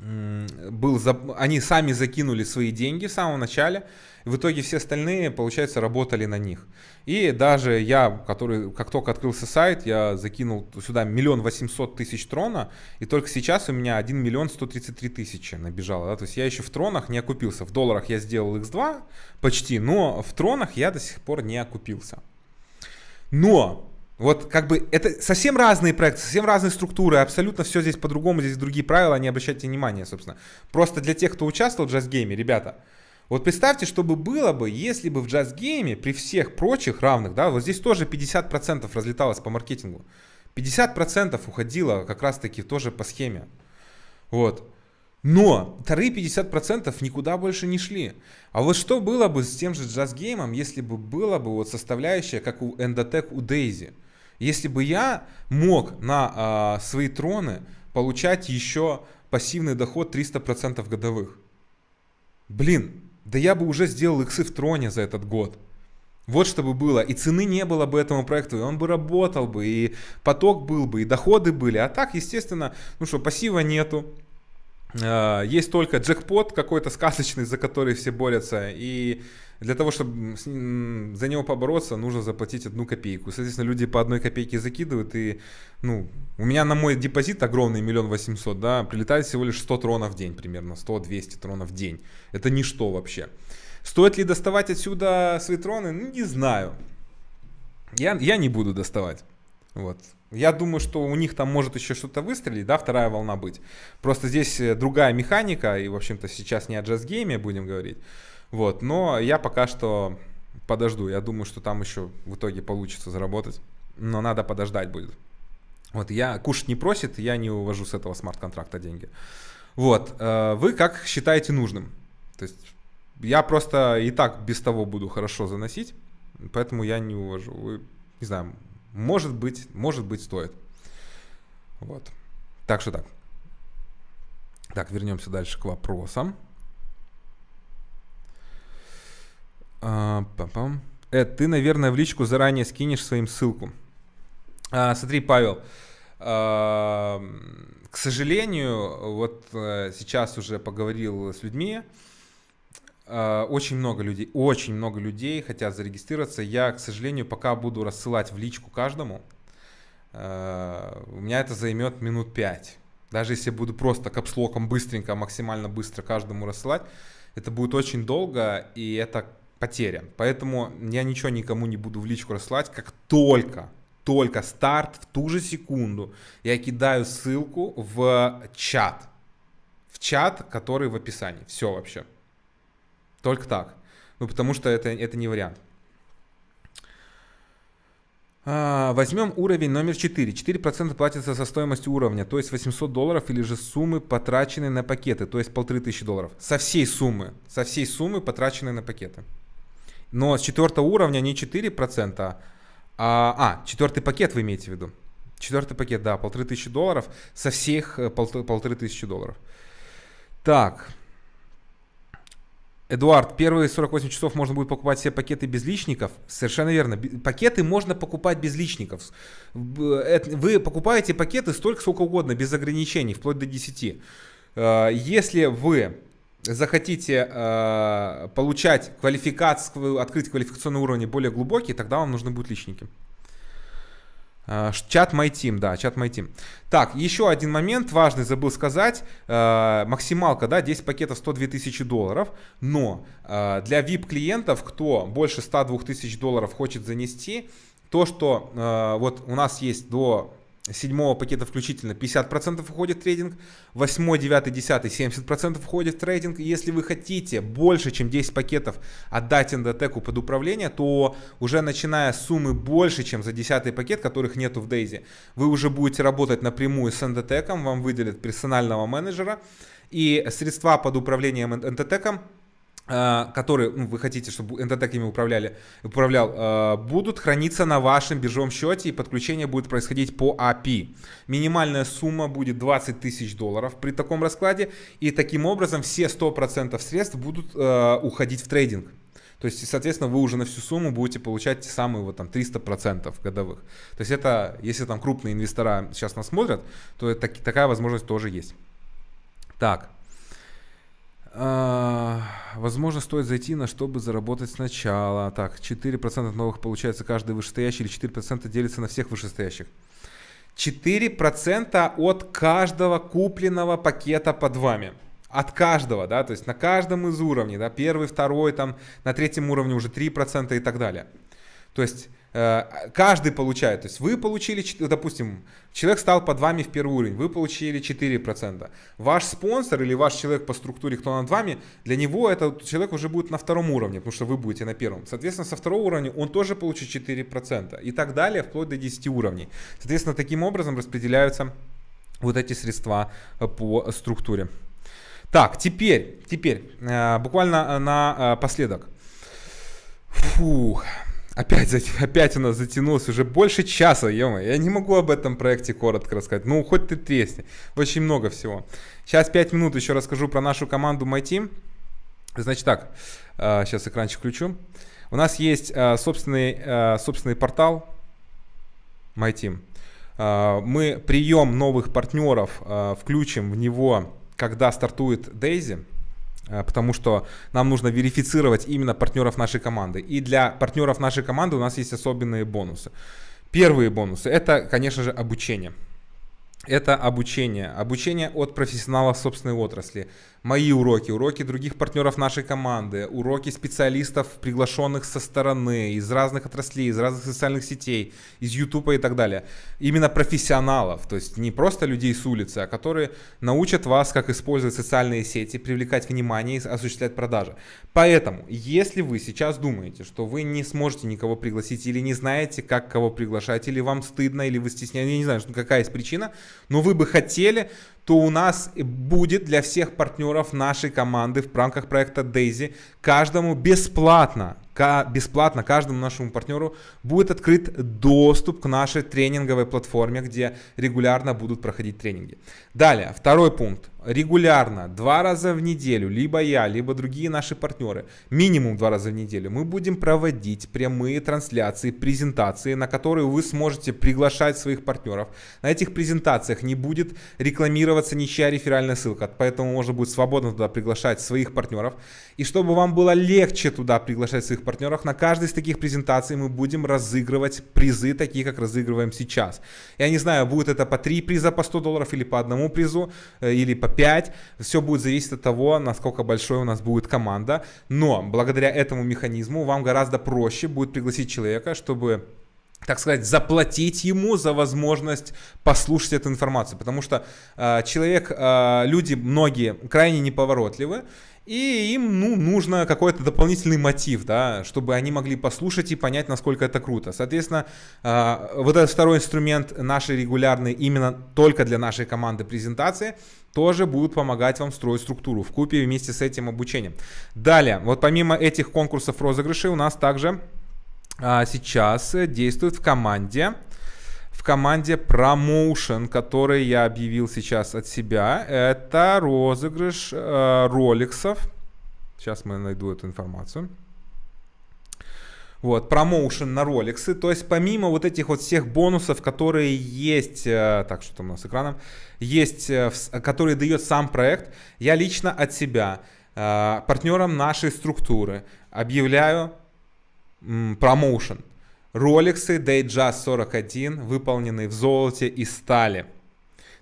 был, они сами закинули свои деньги в самом начале, в итоге все остальные, получается, работали на них. И даже я, который, как только открылся сайт, я закинул сюда миллион восемьсот тысяч трона, и только сейчас у меня 1 миллион 133 тысячи набежало. Да? То есть я еще в тронах не окупился. В долларах я сделал x2 почти, но в тронах я до сих пор не окупился. Но вот как бы это совсем разные проекты, совсем разные структуры, абсолютно все здесь по-другому, здесь другие правила, не обращайте внимания, собственно. Просто для тех, кто участвовал в джаз-гейме, ребята, вот представьте, что бы было бы, если бы в джаз-гейме при всех прочих равных, да, вот здесь тоже 50% разлеталось по маркетингу. 50% уходило как раз-таки тоже по схеме. Вот. Но вторые 50% никуда больше не шли. А вот что было бы с тем же джаз-геймом, если бы было бы вот составляющая, как у Endotech, у Daisy? Если бы я мог на э, свои троны получать еще пассивный доход 300% годовых. Блин, да я бы уже сделал иксы в троне за этот год. Вот что бы было. И цены не было бы этому проекту, и он бы работал бы, и поток был бы, и доходы были. А так, естественно, ну что, пассива нету. А, есть только джекпот какой-то сказочный, за который все борются. И для того, чтобы за него побороться, нужно заплатить одну копейку. Соответственно, люди по одной копейке закидывают, и, ну, у меня на мой депозит огромный, миллион восемьсот, да, прилетает всего лишь 100 тронов в день примерно, 100-200 тронов в день. Это ничто вообще. Стоит ли доставать отсюда свои троны? Ну, не знаю. Я, я не буду доставать. Вот. Я думаю, что у них там может еще что-то выстрелить, да, вторая волна быть. Просто здесь э, другая механика, и, в общем-то, сейчас не о джаз-гейме будем говорить. Вот, но я пока что подожду. Я думаю, что там еще в итоге получится заработать. Но надо подождать будет. Вот, я кушать не просит, я не увожу с этого смарт-контракта деньги. Вот, э, вы как считаете нужным? То есть я просто и так без того буду хорошо заносить, поэтому я не увожу. Вы, не знаю, может быть, может быть стоит. Вот. Так что так. Так, вернемся дальше к вопросам. А, Эд, ты, наверное, в личку заранее скинешь своим ссылку. А, смотри, Павел, а, к сожалению, вот а, сейчас уже поговорил с людьми, очень много людей, очень много людей хотят зарегистрироваться. Я, к сожалению, пока буду рассылать в личку каждому. А, у меня это займет минут 5. Даже если буду просто капслоком быстренько, максимально быстро каждому рассылать, это будет очень долго, и это потеря. Поэтому я ничего никому не буду в личку рассылать, как только, только старт, в ту же секунду я кидаю ссылку в чат. В чат, который в описании. Все вообще. Только так. Ну, потому что это, это не вариант. А, возьмем уровень номер 4. 4% платится со стоимости уровня, то есть 800 долларов или же суммы, потраченные на пакеты, то есть 1500 долларов. Со всей суммы, со всей суммы, потраченные на пакеты. Но с четвертого уровня не 4%, а, а четвертый пакет вы имеете в виду. Четвертый пакет, да, полторы тысячи долларов со всех э, полторы тысячи долларов. Так, Эдуард, первые 48 часов можно будет покупать все пакеты без личников. Совершенно верно. Пакеты можно покупать без личников. Вы покупаете пакеты столько, сколько угодно, без ограничений, вплоть до 10. Э, если вы захотите э, получать квалификацию, открыть квалификационный уровень более глубокий, тогда вам нужны будут личники. Э, чат MyTeam, да, чат MyTeam. Так, еще один момент важный, забыл сказать. Э, максималка, да, 10 пакетов 102 тысячи долларов. Но э, для VIP-клиентов, кто больше 102 тысяч долларов хочет занести, то, что вот у нас есть до седьмого пакета включительно 50% уходит в трейдинг, 8, 9, 10 70% уходит в трейдинг. Если вы хотите больше, чем 10 пакетов отдать эндотеку под управление, то уже начиная с суммы больше, чем за 10 пакет, которых нету в Дейзи, вы уже будете работать напрямую с эндотеком, вам выделят персонального менеджера, и средства под управлением эндотеком которые ну, вы хотите, чтобы NTTEC ими управляли, управлял, э, будут храниться на вашем биржевом счете и подключение будет происходить по API. Минимальная сумма будет 20 тысяч долларов при таком раскладе и таким образом все 100% средств будут уходить в трейдинг. То есть, соответственно, вы уже на всю сумму будете получать те самые вот там 300% годовых. То есть это, если там крупные инвестора сейчас нас смотрят, то это, такая возможность тоже есть. Так. А, возможно, стоит зайти на чтобы заработать сначала. Так, 4% новых получается каждый вышестоящий или 4% делится на всех вышестоящих. 4% от каждого купленного пакета под вами. От каждого, да, то есть на каждом из уровней, да, первый, второй, там, на третьем уровне уже 3% и так далее. То есть каждый получает. То есть вы получили, допустим, человек стал под вами в первый уровень, вы получили 4%. Ваш спонсор или ваш человек по структуре, кто над вами, для него этот человек уже будет на втором уровне, потому что вы будете на первом. Соответственно, со второго уровня он тоже получит 4%. И так далее, вплоть до 10 уровней. Соответственно, таким образом распределяются вот эти средства э, по структуре. Так, теперь, теперь, э, буквально напоследок. Фух. Опять, опять у нас затянулось уже больше часа, ё Я не могу об этом проекте коротко рассказать. Ну, хоть ты тресни. Очень много всего. Сейчас 5 минут еще расскажу про нашу команду MyTeam. Значит так, сейчас э, экранчик включу. У нас есть э, собственный, э, собственный портал MyTeam. Мы прием новых партнеров включим в него, когда стартует Daisy. Э, потому что нам нужно верифицировать именно партнеров нашей команды. И для партнеров нашей команды у нас есть особенные бонусы. Первые бонусы – это, конечно же, обучение это обучение. Обучение от профессионалов собственной отрасли. Мои уроки, уроки других партнеров нашей команды, уроки специалистов, приглашенных со стороны, из разных отраслей, из разных социальных сетей, из YouTube и так далее. Именно профессионалов, то есть не просто людей с улицы, а которые научат вас, как использовать социальные сети, привлекать внимание и осуществлять продажи. Поэтому, если вы сейчас думаете, что вы не сможете никого пригласить или не знаете, как кого приглашать, или вам стыдно, или вы стесняетесь, я не знаю, какая есть причина, но вы бы хотели, то у нас будет для всех партнеров нашей команды в рамках проекта Daisy каждому бесплатно бесплатно каждому нашему партнеру будет открыт доступ к нашей тренинговой платформе, где регулярно будут проходить тренинги. Далее, второй пункт регулярно, два раза в неделю, либо я, либо другие наши партнеры, минимум два раза в неделю, мы будем проводить прямые трансляции, презентации, на которые вы сможете приглашать своих партнеров. На этих презентациях не будет рекламироваться ничья реферальная ссылка, поэтому можно будет свободно туда приглашать своих партнеров. И чтобы вам было легче туда приглашать своих партнеров, на каждой из таких презентаций мы будем разыгрывать призы, такие как разыгрываем сейчас. Я не знаю, будет это по 3 приза по 100 долларов или по одному призу, э, или по 5. Все будет зависеть от того, насколько большой у нас будет команда. Но благодаря этому механизму вам гораздо проще будет пригласить человека, чтобы так сказать, заплатить ему за возможность послушать эту информацию. Потому что э, человек, э, люди многие крайне неповоротливы, и им ну, нужно какой-то дополнительный мотив, да, чтобы они могли послушать и понять, насколько это круто. Соответственно, э, вот этот второй инструмент нашей регулярной именно только для нашей команды презентации тоже будут помогать вам строить структуру в купе вместе с этим обучением. Далее, вот помимо этих конкурсов розыгрышей у нас также сейчас действует в команде в команде Promotion, который я объявил сейчас от себя. Это розыгрыш э, роликсов. Сейчас мы найду эту информацию. Вот, промоушен на роликсы. То есть помимо вот этих вот всех бонусов, которые есть, э, так, что там у нас с экраном, есть, э, которые дает сам проект, я лично от себя, э, партнерам нашей структуры, объявляю промоушен. Роликсы Datejust 41, выполненные в золоте и стали.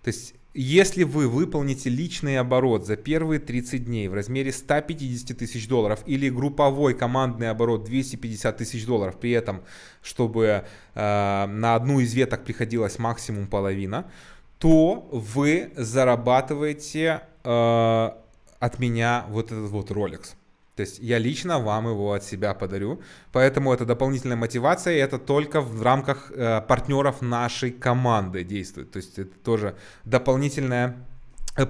То есть, если вы выполните личный оборот за первые 30 дней в размере 150 тысяч долларов или групповой командный оборот 250 тысяч долларов, при этом, чтобы э, на одну из веток приходилось максимум половина, то вы зарабатываете э, от меня вот этот вот Rolex. То есть я лично вам его от себя подарю. Поэтому это дополнительная мотивация, и это только в рамках э, партнеров нашей команды действует. То есть это тоже дополнительная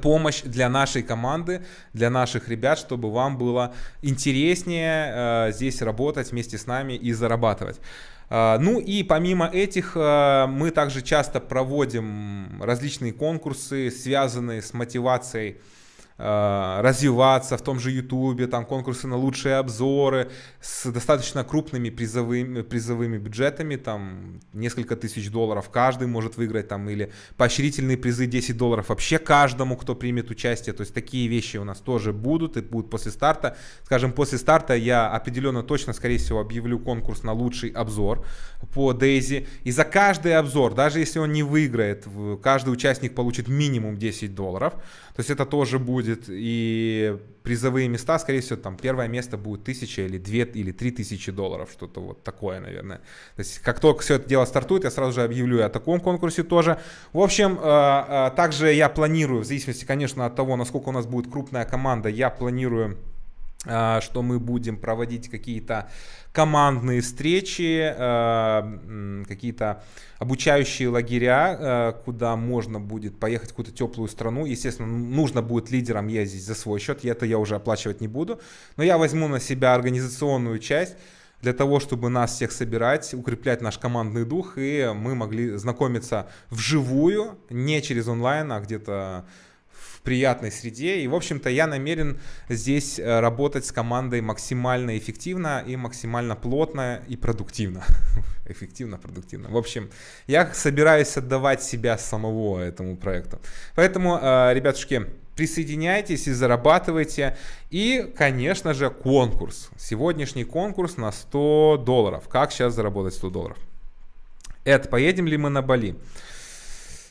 помощь для нашей команды, для наших ребят, чтобы вам было интереснее э, здесь работать вместе с нами и зарабатывать. Uh, ну и помимо этих, uh, мы также часто проводим различные конкурсы, связанные с мотивацией Э, развиваться в том же Ютубе, там конкурсы на лучшие обзоры с достаточно крупными призовыми, призовыми бюджетами, там несколько тысяч долларов каждый может выиграть, там или поощрительные призы 10 долларов вообще каждому, кто примет участие, то есть такие вещи у нас тоже будут и будут после старта. Скажем, после старта я определенно точно, скорее всего, объявлю конкурс на лучший обзор по Дейзи, и за каждый обзор, даже если он не выиграет, каждый участник получит минимум 10 долларов, то есть это тоже будет и призовые места, скорее всего, там первое место будет тысяча или две или три тысячи долларов, что-то вот такое, наверное. То есть как только все это дело стартует, я сразу же объявлю о таком конкурсе тоже. В общем, э, э, также я планирую, в зависимости, конечно, от того, насколько у нас будет крупная команда, я планирую что мы будем проводить какие-то командные встречи, а, какие-то обучающие лагеря, а, куда можно будет поехать в какую-то теплую страну. Естественно, нужно будет лидерам ездить за свой счет, и это я уже оплачивать не буду. Но я возьму на себя организационную часть для того, чтобы нас всех собирать, укреплять наш командный дух, и мы могли знакомиться вживую, не через онлайн, а где-то приятной среде. И, в общем-то, я намерен здесь э, работать с командой максимально эффективно и максимально плотно и продуктивно. <laughs> эффективно, продуктивно. В общем, я собираюсь отдавать себя самого этому проекту. Поэтому, э, ребятушки, присоединяйтесь и зарабатывайте. И, конечно же, конкурс. Сегодняшний конкурс на 100 долларов. Как сейчас заработать 100 долларов? Эд, поедем ли мы на Бали?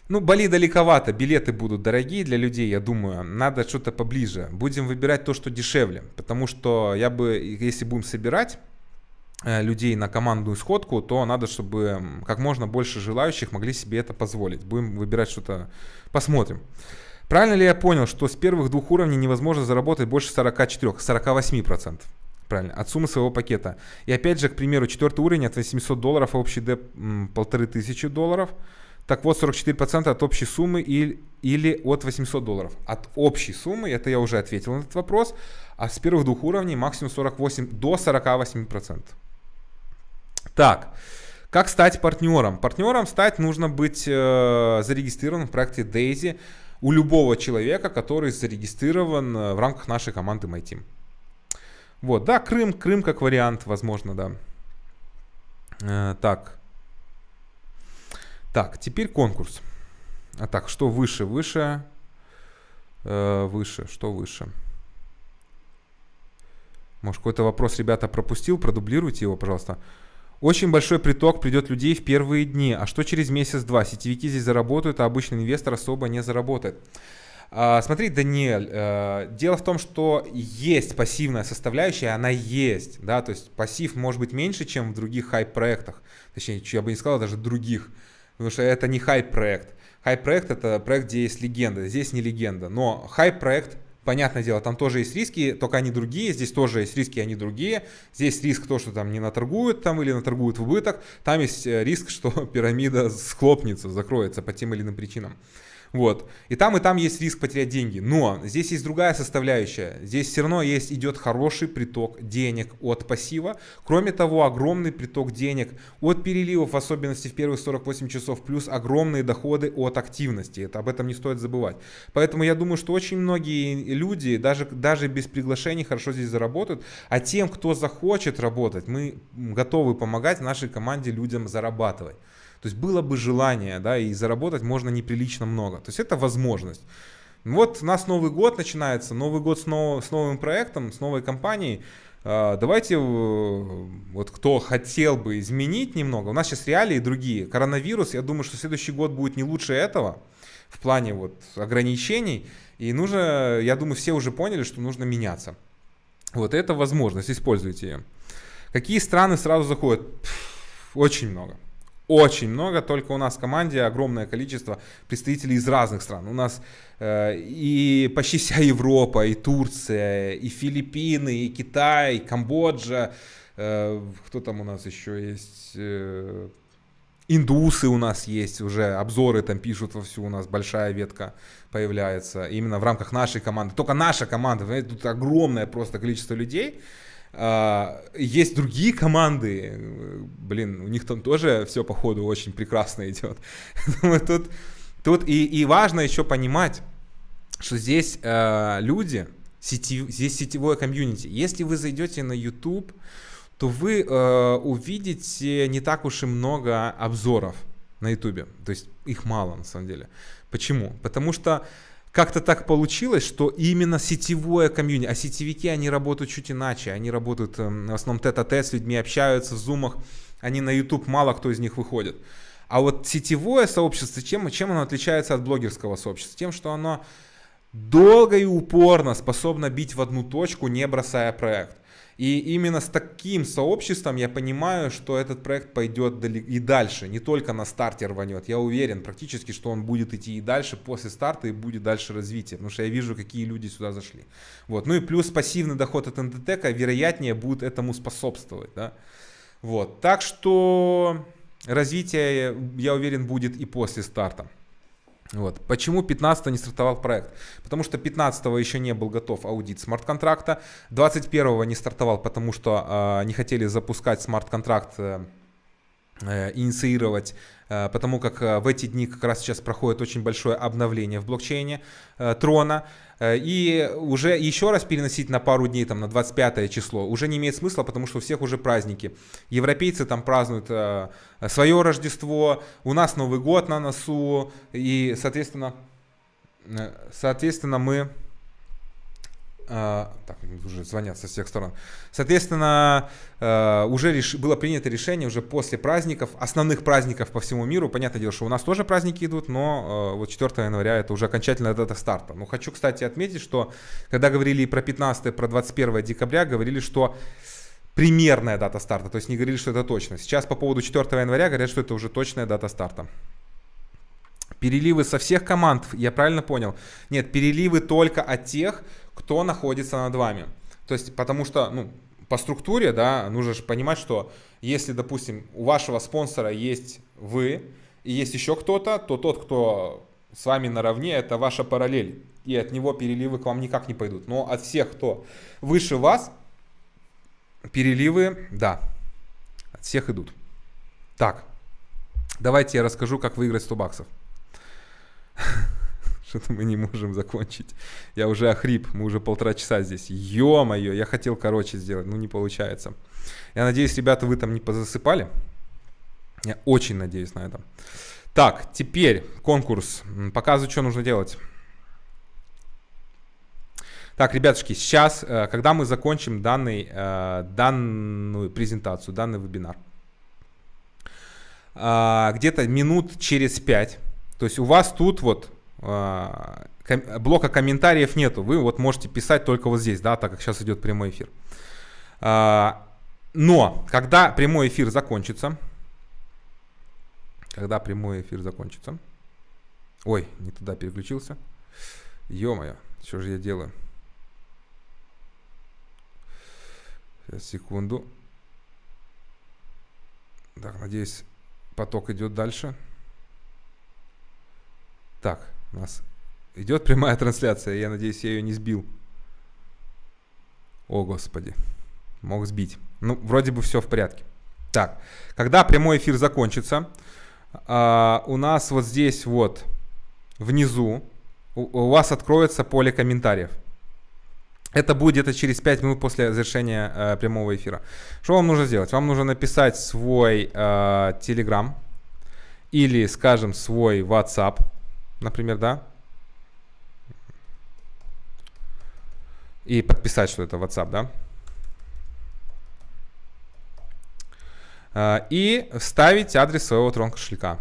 Ну, Бали далековато, билеты будут дорогие для людей, я думаю. Надо что-то поближе. Будем выбирать то, что дешевле. Потому что я бы, если будем собирать э, людей на командную сходку, то надо, чтобы как можно больше желающих могли себе это позволить. Будем выбирать что-то, посмотрим. Правильно ли я понял, что с первых двух уровней невозможно заработать больше 44, 48%? Правильно, от суммы своего пакета. И опять же, к примеру, четвертый уровень от 800 долларов, а общий деп полторы тысячи долларов – Так вот, 44% от общей суммы или, или от 800 долларов. От общей суммы, это я уже ответил на этот вопрос, а с первых двух уровней максимум 48 до 48%. Так, как стать партнером? Партнером стать нужно быть э, зарегистрированным в проекте Daisy у любого человека, который зарегистрирован э, в рамках нашей команды MyTeam. Вот, да, Крым, Крым как вариант, возможно, да. Э, так. Так, теперь конкурс. А так, что выше? Выше. Э, выше. Что выше? Может, какой-то вопрос ребята пропустил? Продублируйте его, пожалуйста. Очень большой приток придет людей в первые дни. А что через месяц-два? Сетевики здесь заработают, а обычный инвестор особо не заработает. А, смотри, Даниэль, э, дело в том, что есть пассивная составляющая, она есть, да, то есть пассив может быть меньше, чем в других хайп-проектах, точнее, я бы не сказал даже других, Потому что это не хайп-проект. Хайп-проект это проект, где есть легенда. Здесь не легенда. Но хайп-проект, понятное дело, там тоже есть риски, только они другие. Здесь тоже есть риски, они другие. Здесь риск то, что там не наторгуют там или наторгуют в убыток. Там есть э, риск, <laughs> что пирамида схлопнется, закроется по тем или иным причинам. Вот. И там, и там есть риск потерять деньги. Но здесь есть другая составляющая. Здесь все равно есть, идет хороший приток денег от пассива. Кроме того, огромный приток денег от переливов, в особенности в первые 48 часов, плюс огромные доходы от активности. Это, об этом не стоит забывать. Поэтому я думаю, что очень многие люди, даже, даже без приглашений, хорошо здесь заработают. А тем, кто захочет работать, мы готовы помогать нашей команде людям зарабатывать. То есть было бы желание, да, и заработать можно неприлично много. То есть это возможность. Вот у нас Новый год начинается, Новый год с, нов, с новым проектом, с новой компанией. А, давайте, э, вот кто хотел бы изменить немного, у нас сейчас реалии другие. Коронавирус, я думаю, что следующий год будет не лучше этого в плане вот ограничений. И нужно, я думаю, все уже поняли, что нужно меняться. Вот это возможность, используйте ее. Какие страны сразу заходят? Пфф, очень много очень много, только у нас в команде огромное количество представителей из разных стран. У нас э, и почти вся <laughs> Европа, и Турция, и Филиппины, и Китай, и Камбоджа. Э, кто там у нас еще есть? Э, индусы у нас есть уже, обзоры там пишут вовсю, у нас большая ветка появляется именно в рамках нашей команды. Только наша команда, тут огромное просто количество людей, а, есть другие команды, блин, у них там тоже все по ходу очень прекрасно идет. <laughs> тут, тут и, и важно еще понимать, что здесь э, люди, сети, здесь сетевое комьюнити. Если вы зайдете на YouTube, то вы э, увидите не так уж и много обзоров на YouTube. То есть их мало на самом деле. Почему? Потому что как-то так получилось, что именно сетевое комьюнити, а сетевики, они работают чуть иначе, они работают эм, в основном тет-а-тет с людьми, общаются в зумах, они на YouTube, мало кто из них выходит. А вот сетевое сообщество, чем, чем оно отличается от блогерского сообщества? Тем, что оно долго и упорно способно бить в одну точку, не бросая проект. И именно с таким сообществом я понимаю, что этот проект пойдет и дальше, не только на старте рванет. Я уверен практически, что он будет идти и дальше после старта и будет дальше развитие, потому что я вижу, какие люди сюда зашли. Вот. Ну и плюс пассивный доход от НДТ, вероятнее, будет этому способствовать. Да? Вот. Так что развитие, я уверен, будет и после старта. Вот. Почему 15 не стартовал проект? Потому что 15 еще не был готов аудит смарт-контракта, 21 не стартовал, потому что э, не хотели запускать смарт-контракт, э, инициировать Э, потому как э, в эти дни как раз сейчас проходит очень большое обновление в блокчейне э, Трона. И уже еще раз переносить на пару дней, там на 25 число, уже не имеет смысла, потому что у всех уже праздники. Европейцы там празднуют свое Рождество, у нас Новый год на носу, и, соответственно, соответственно мы так, уже звонят со всех сторон. Соответственно, uh, уже реш... было принято решение уже после праздников, основных праздников по всему миру. Понятное дело, что у нас тоже праздники идут, но uh, вот 4 января это уже окончательная дата старта. Но хочу, кстати, отметить, что когда говорили про 15 и про 21 декабря, говорили, что примерная дата старта, то есть не говорили, что это точно. Сейчас по поводу 4 января говорят, что это уже точная дата старта. Переливы со всех команд, я правильно понял? Нет, переливы только от тех, кто находится над вами. То есть, потому что, ну, по структуре, да, нужно же понимать, что если, допустим, у вашего спонсора есть вы, и есть еще кто-то, то тот, кто с вами наравне, это ваша параллель. И от него переливы к вам никак не пойдут. Но от всех, кто выше вас, переливы, да, от всех идут. Так, давайте я расскажу, как выиграть 100 баксов. <laughs> Что-то мы не можем закончить. Я уже охрип, мы уже полтора часа здесь. Ё-моё, я хотел короче сделать, но не получается. Я надеюсь, ребята, вы там не позасыпали. Я очень надеюсь на это. Так, теперь конкурс. Показываю, что нужно делать. Так, ребятушки, сейчас, э, когда мы закончим данный, э, данную презентацию, данный вебинар, э, где-то минут через 5, то есть у вас тут вот блока комментариев нету, вы вот можете писать только вот здесь, да, так как сейчас идет прямой эфир. Но, когда прямой эфир закончится, когда прямой эфир закончится, ой, не туда переключился, ё-моё, что же я делаю? Сейчас, секунду. Так, надеюсь, поток идет дальше. Так, у нас идет прямая <laughs> трансляция. Я надеюсь, я ее не сбил. О, Господи. Мог сбить. Ну, вроде бы все в порядке. Так, когда прямой эфир закончится, а, у нас вот здесь вот внизу у, у вас откроется поле комментариев. Это будет где-то через 5 минут после завершения э, прямого эфира. Что вам нужно сделать? Вам нужно написать свой э, Telegram или, скажем, свой WhatsApp, например, да? И подписать, что это WhatsApp, да? Э, и вставить адрес своего трон кошелька,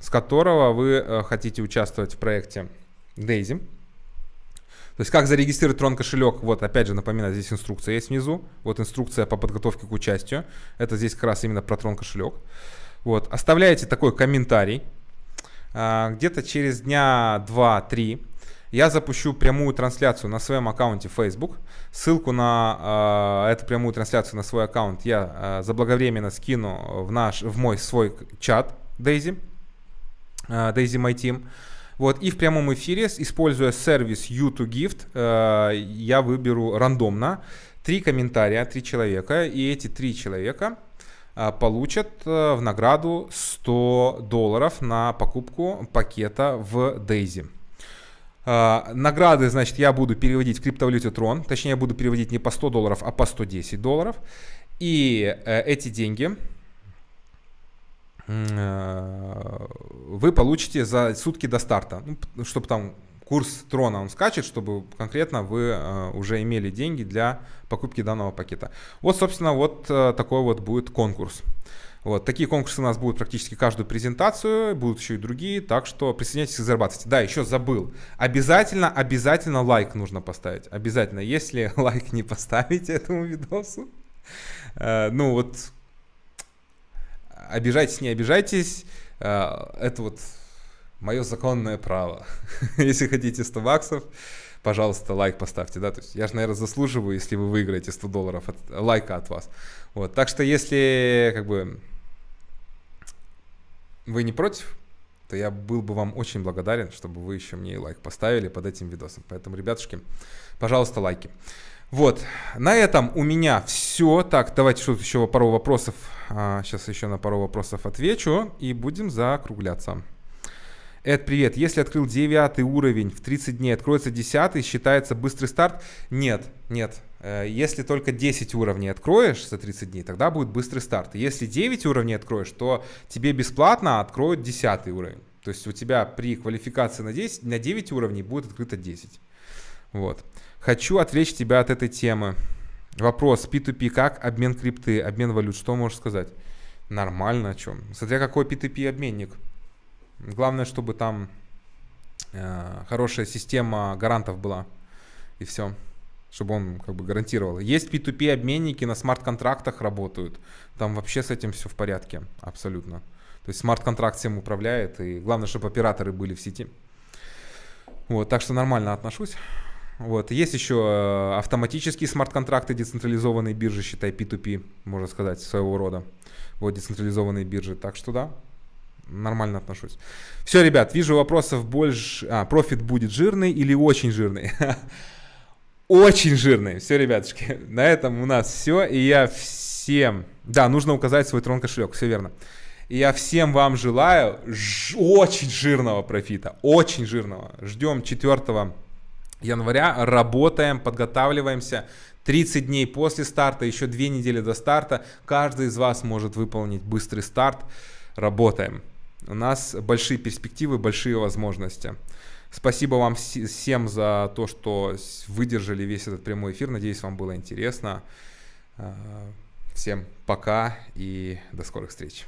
с которого вы э, хотите участвовать в проекте Daisy. То есть как зарегистрировать Tron кошелек, вот опять же напоминаю, здесь инструкция есть внизу, вот инструкция по подготовке к участию, это здесь как раз именно про Tron кошелек. Вот, оставляете такой комментарий, а, где-то через дня 2-3 я запущу прямую трансляцию на своем аккаунте Facebook. Ссылку на э, эту прямую трансляцию на свой аккаунт я э, заблаговременно скину в, наш, в мой свой чат Daisy, Daisy My Team. Вот, и в прямом эфире, используя сервис U2Gift, э, я выберу рандомно три комментария, три человека, и эти три человека получат э, в награду 100 долларов на покупку пакета в Daisy. Uh, награды, значит, я буду переводить в криптовалюте Tron. Точнее, я буду переводить не по 100 долларов, а по 110 долларов. И uh, эти деньги Э, вы получите за сутки до старта, ну, чтобы там курс трона он скачет, чтобы конкретно вы э, уже имели деньги для покупки данного пакета. Вот, собственно, вот э, такой вот будет конкурс. Вот, такие конкурсы у нас будут практически каждую презентацию, будут еще и другие, так что присоединяйтесь и зарабатывайте. Да, еще забыл, обязательно, обязательно лайк нужно поставить, обязательно. Если <laughs> лайк не поставите этому видосу, э, ну вот обижайтесь, не обижайтесь, э, это вот мое законное право. <laughs> Если хотите 100 баксов, пожалуйста, лайк поставьте, да, то есть я же, наверное, заслуживаю, если вы выиграете 100 долларов от, лайка от вас. Вот, так что если, как бы, вы не против, то я был бы вам очень благодарен, чтобы вы еще мне лайк поставили под этим видосом. Поэтому, ребятушки, пожалуйста, лайки. Вот, на этом у меня все. Так, давайте что-то еще пару вопросов. А, сейчас еще на пару вопросов отвечу и будем закругляться. Эд, привет. Если открыл 9 уровень в 30 дней, откроется 10, считается быстрый старт? Нет, нет. Э, если только 10 уровней откроешь за 30 дней, тогда будет быстрый старт. Если 9 уровней откроешь, то тебе бесплатно откроют 10 уровень. То есть у тебя при квалификации на, 10, на 9 уровней будет открыто 10. Вот. Хочу отвлечь тебя от этой темы. Вопрос P2P как обмен крипты, обмен валют, что можешь сказать? Нормально, о чем? Смотря какой P2P обменник. Главное, чтобы там э, хорошая система гарантов была. И все. Чтобы он как бы гарантировал. Есть P2P обменники на смарт-контрактах работают. Там вообще с этим все в порядке. Абсолютно. То есть смарт-контракт всем управляет. И главное, чтобы операторы были в сети. Вот, так что нормально отношусь. Вот. Есть еще э, автоматические смарт-контракты, децентрализованные биржи, считай P2P, можно сказать, своего рода. Вот децентрализованные биржи. Так что да, нормально отношусь. Все, ребят, вижу вопросов больше. А, профит будет жирный или очень жирный? <laughs> Очень жирный. Все, ребятушки, <laughs> на этом у нас все. И я всем... Да, нужно указать свой трон кошелек, все верно. И я всем вам желаю ж- очень жирного профита, очень жирного. Ждем 4 января, работаем, подготавливаемся. 30 дней после старта, еще 2 недели до старта. Каждый из вас может выполнить быстрый старт. Работаем. У нас большие перспективы, большие возможности. Спасибо вам всем за то, что выдержали весь этот прямой эфир. Надеюсь, вам было интересно. А, всем пока и до скорых встреч.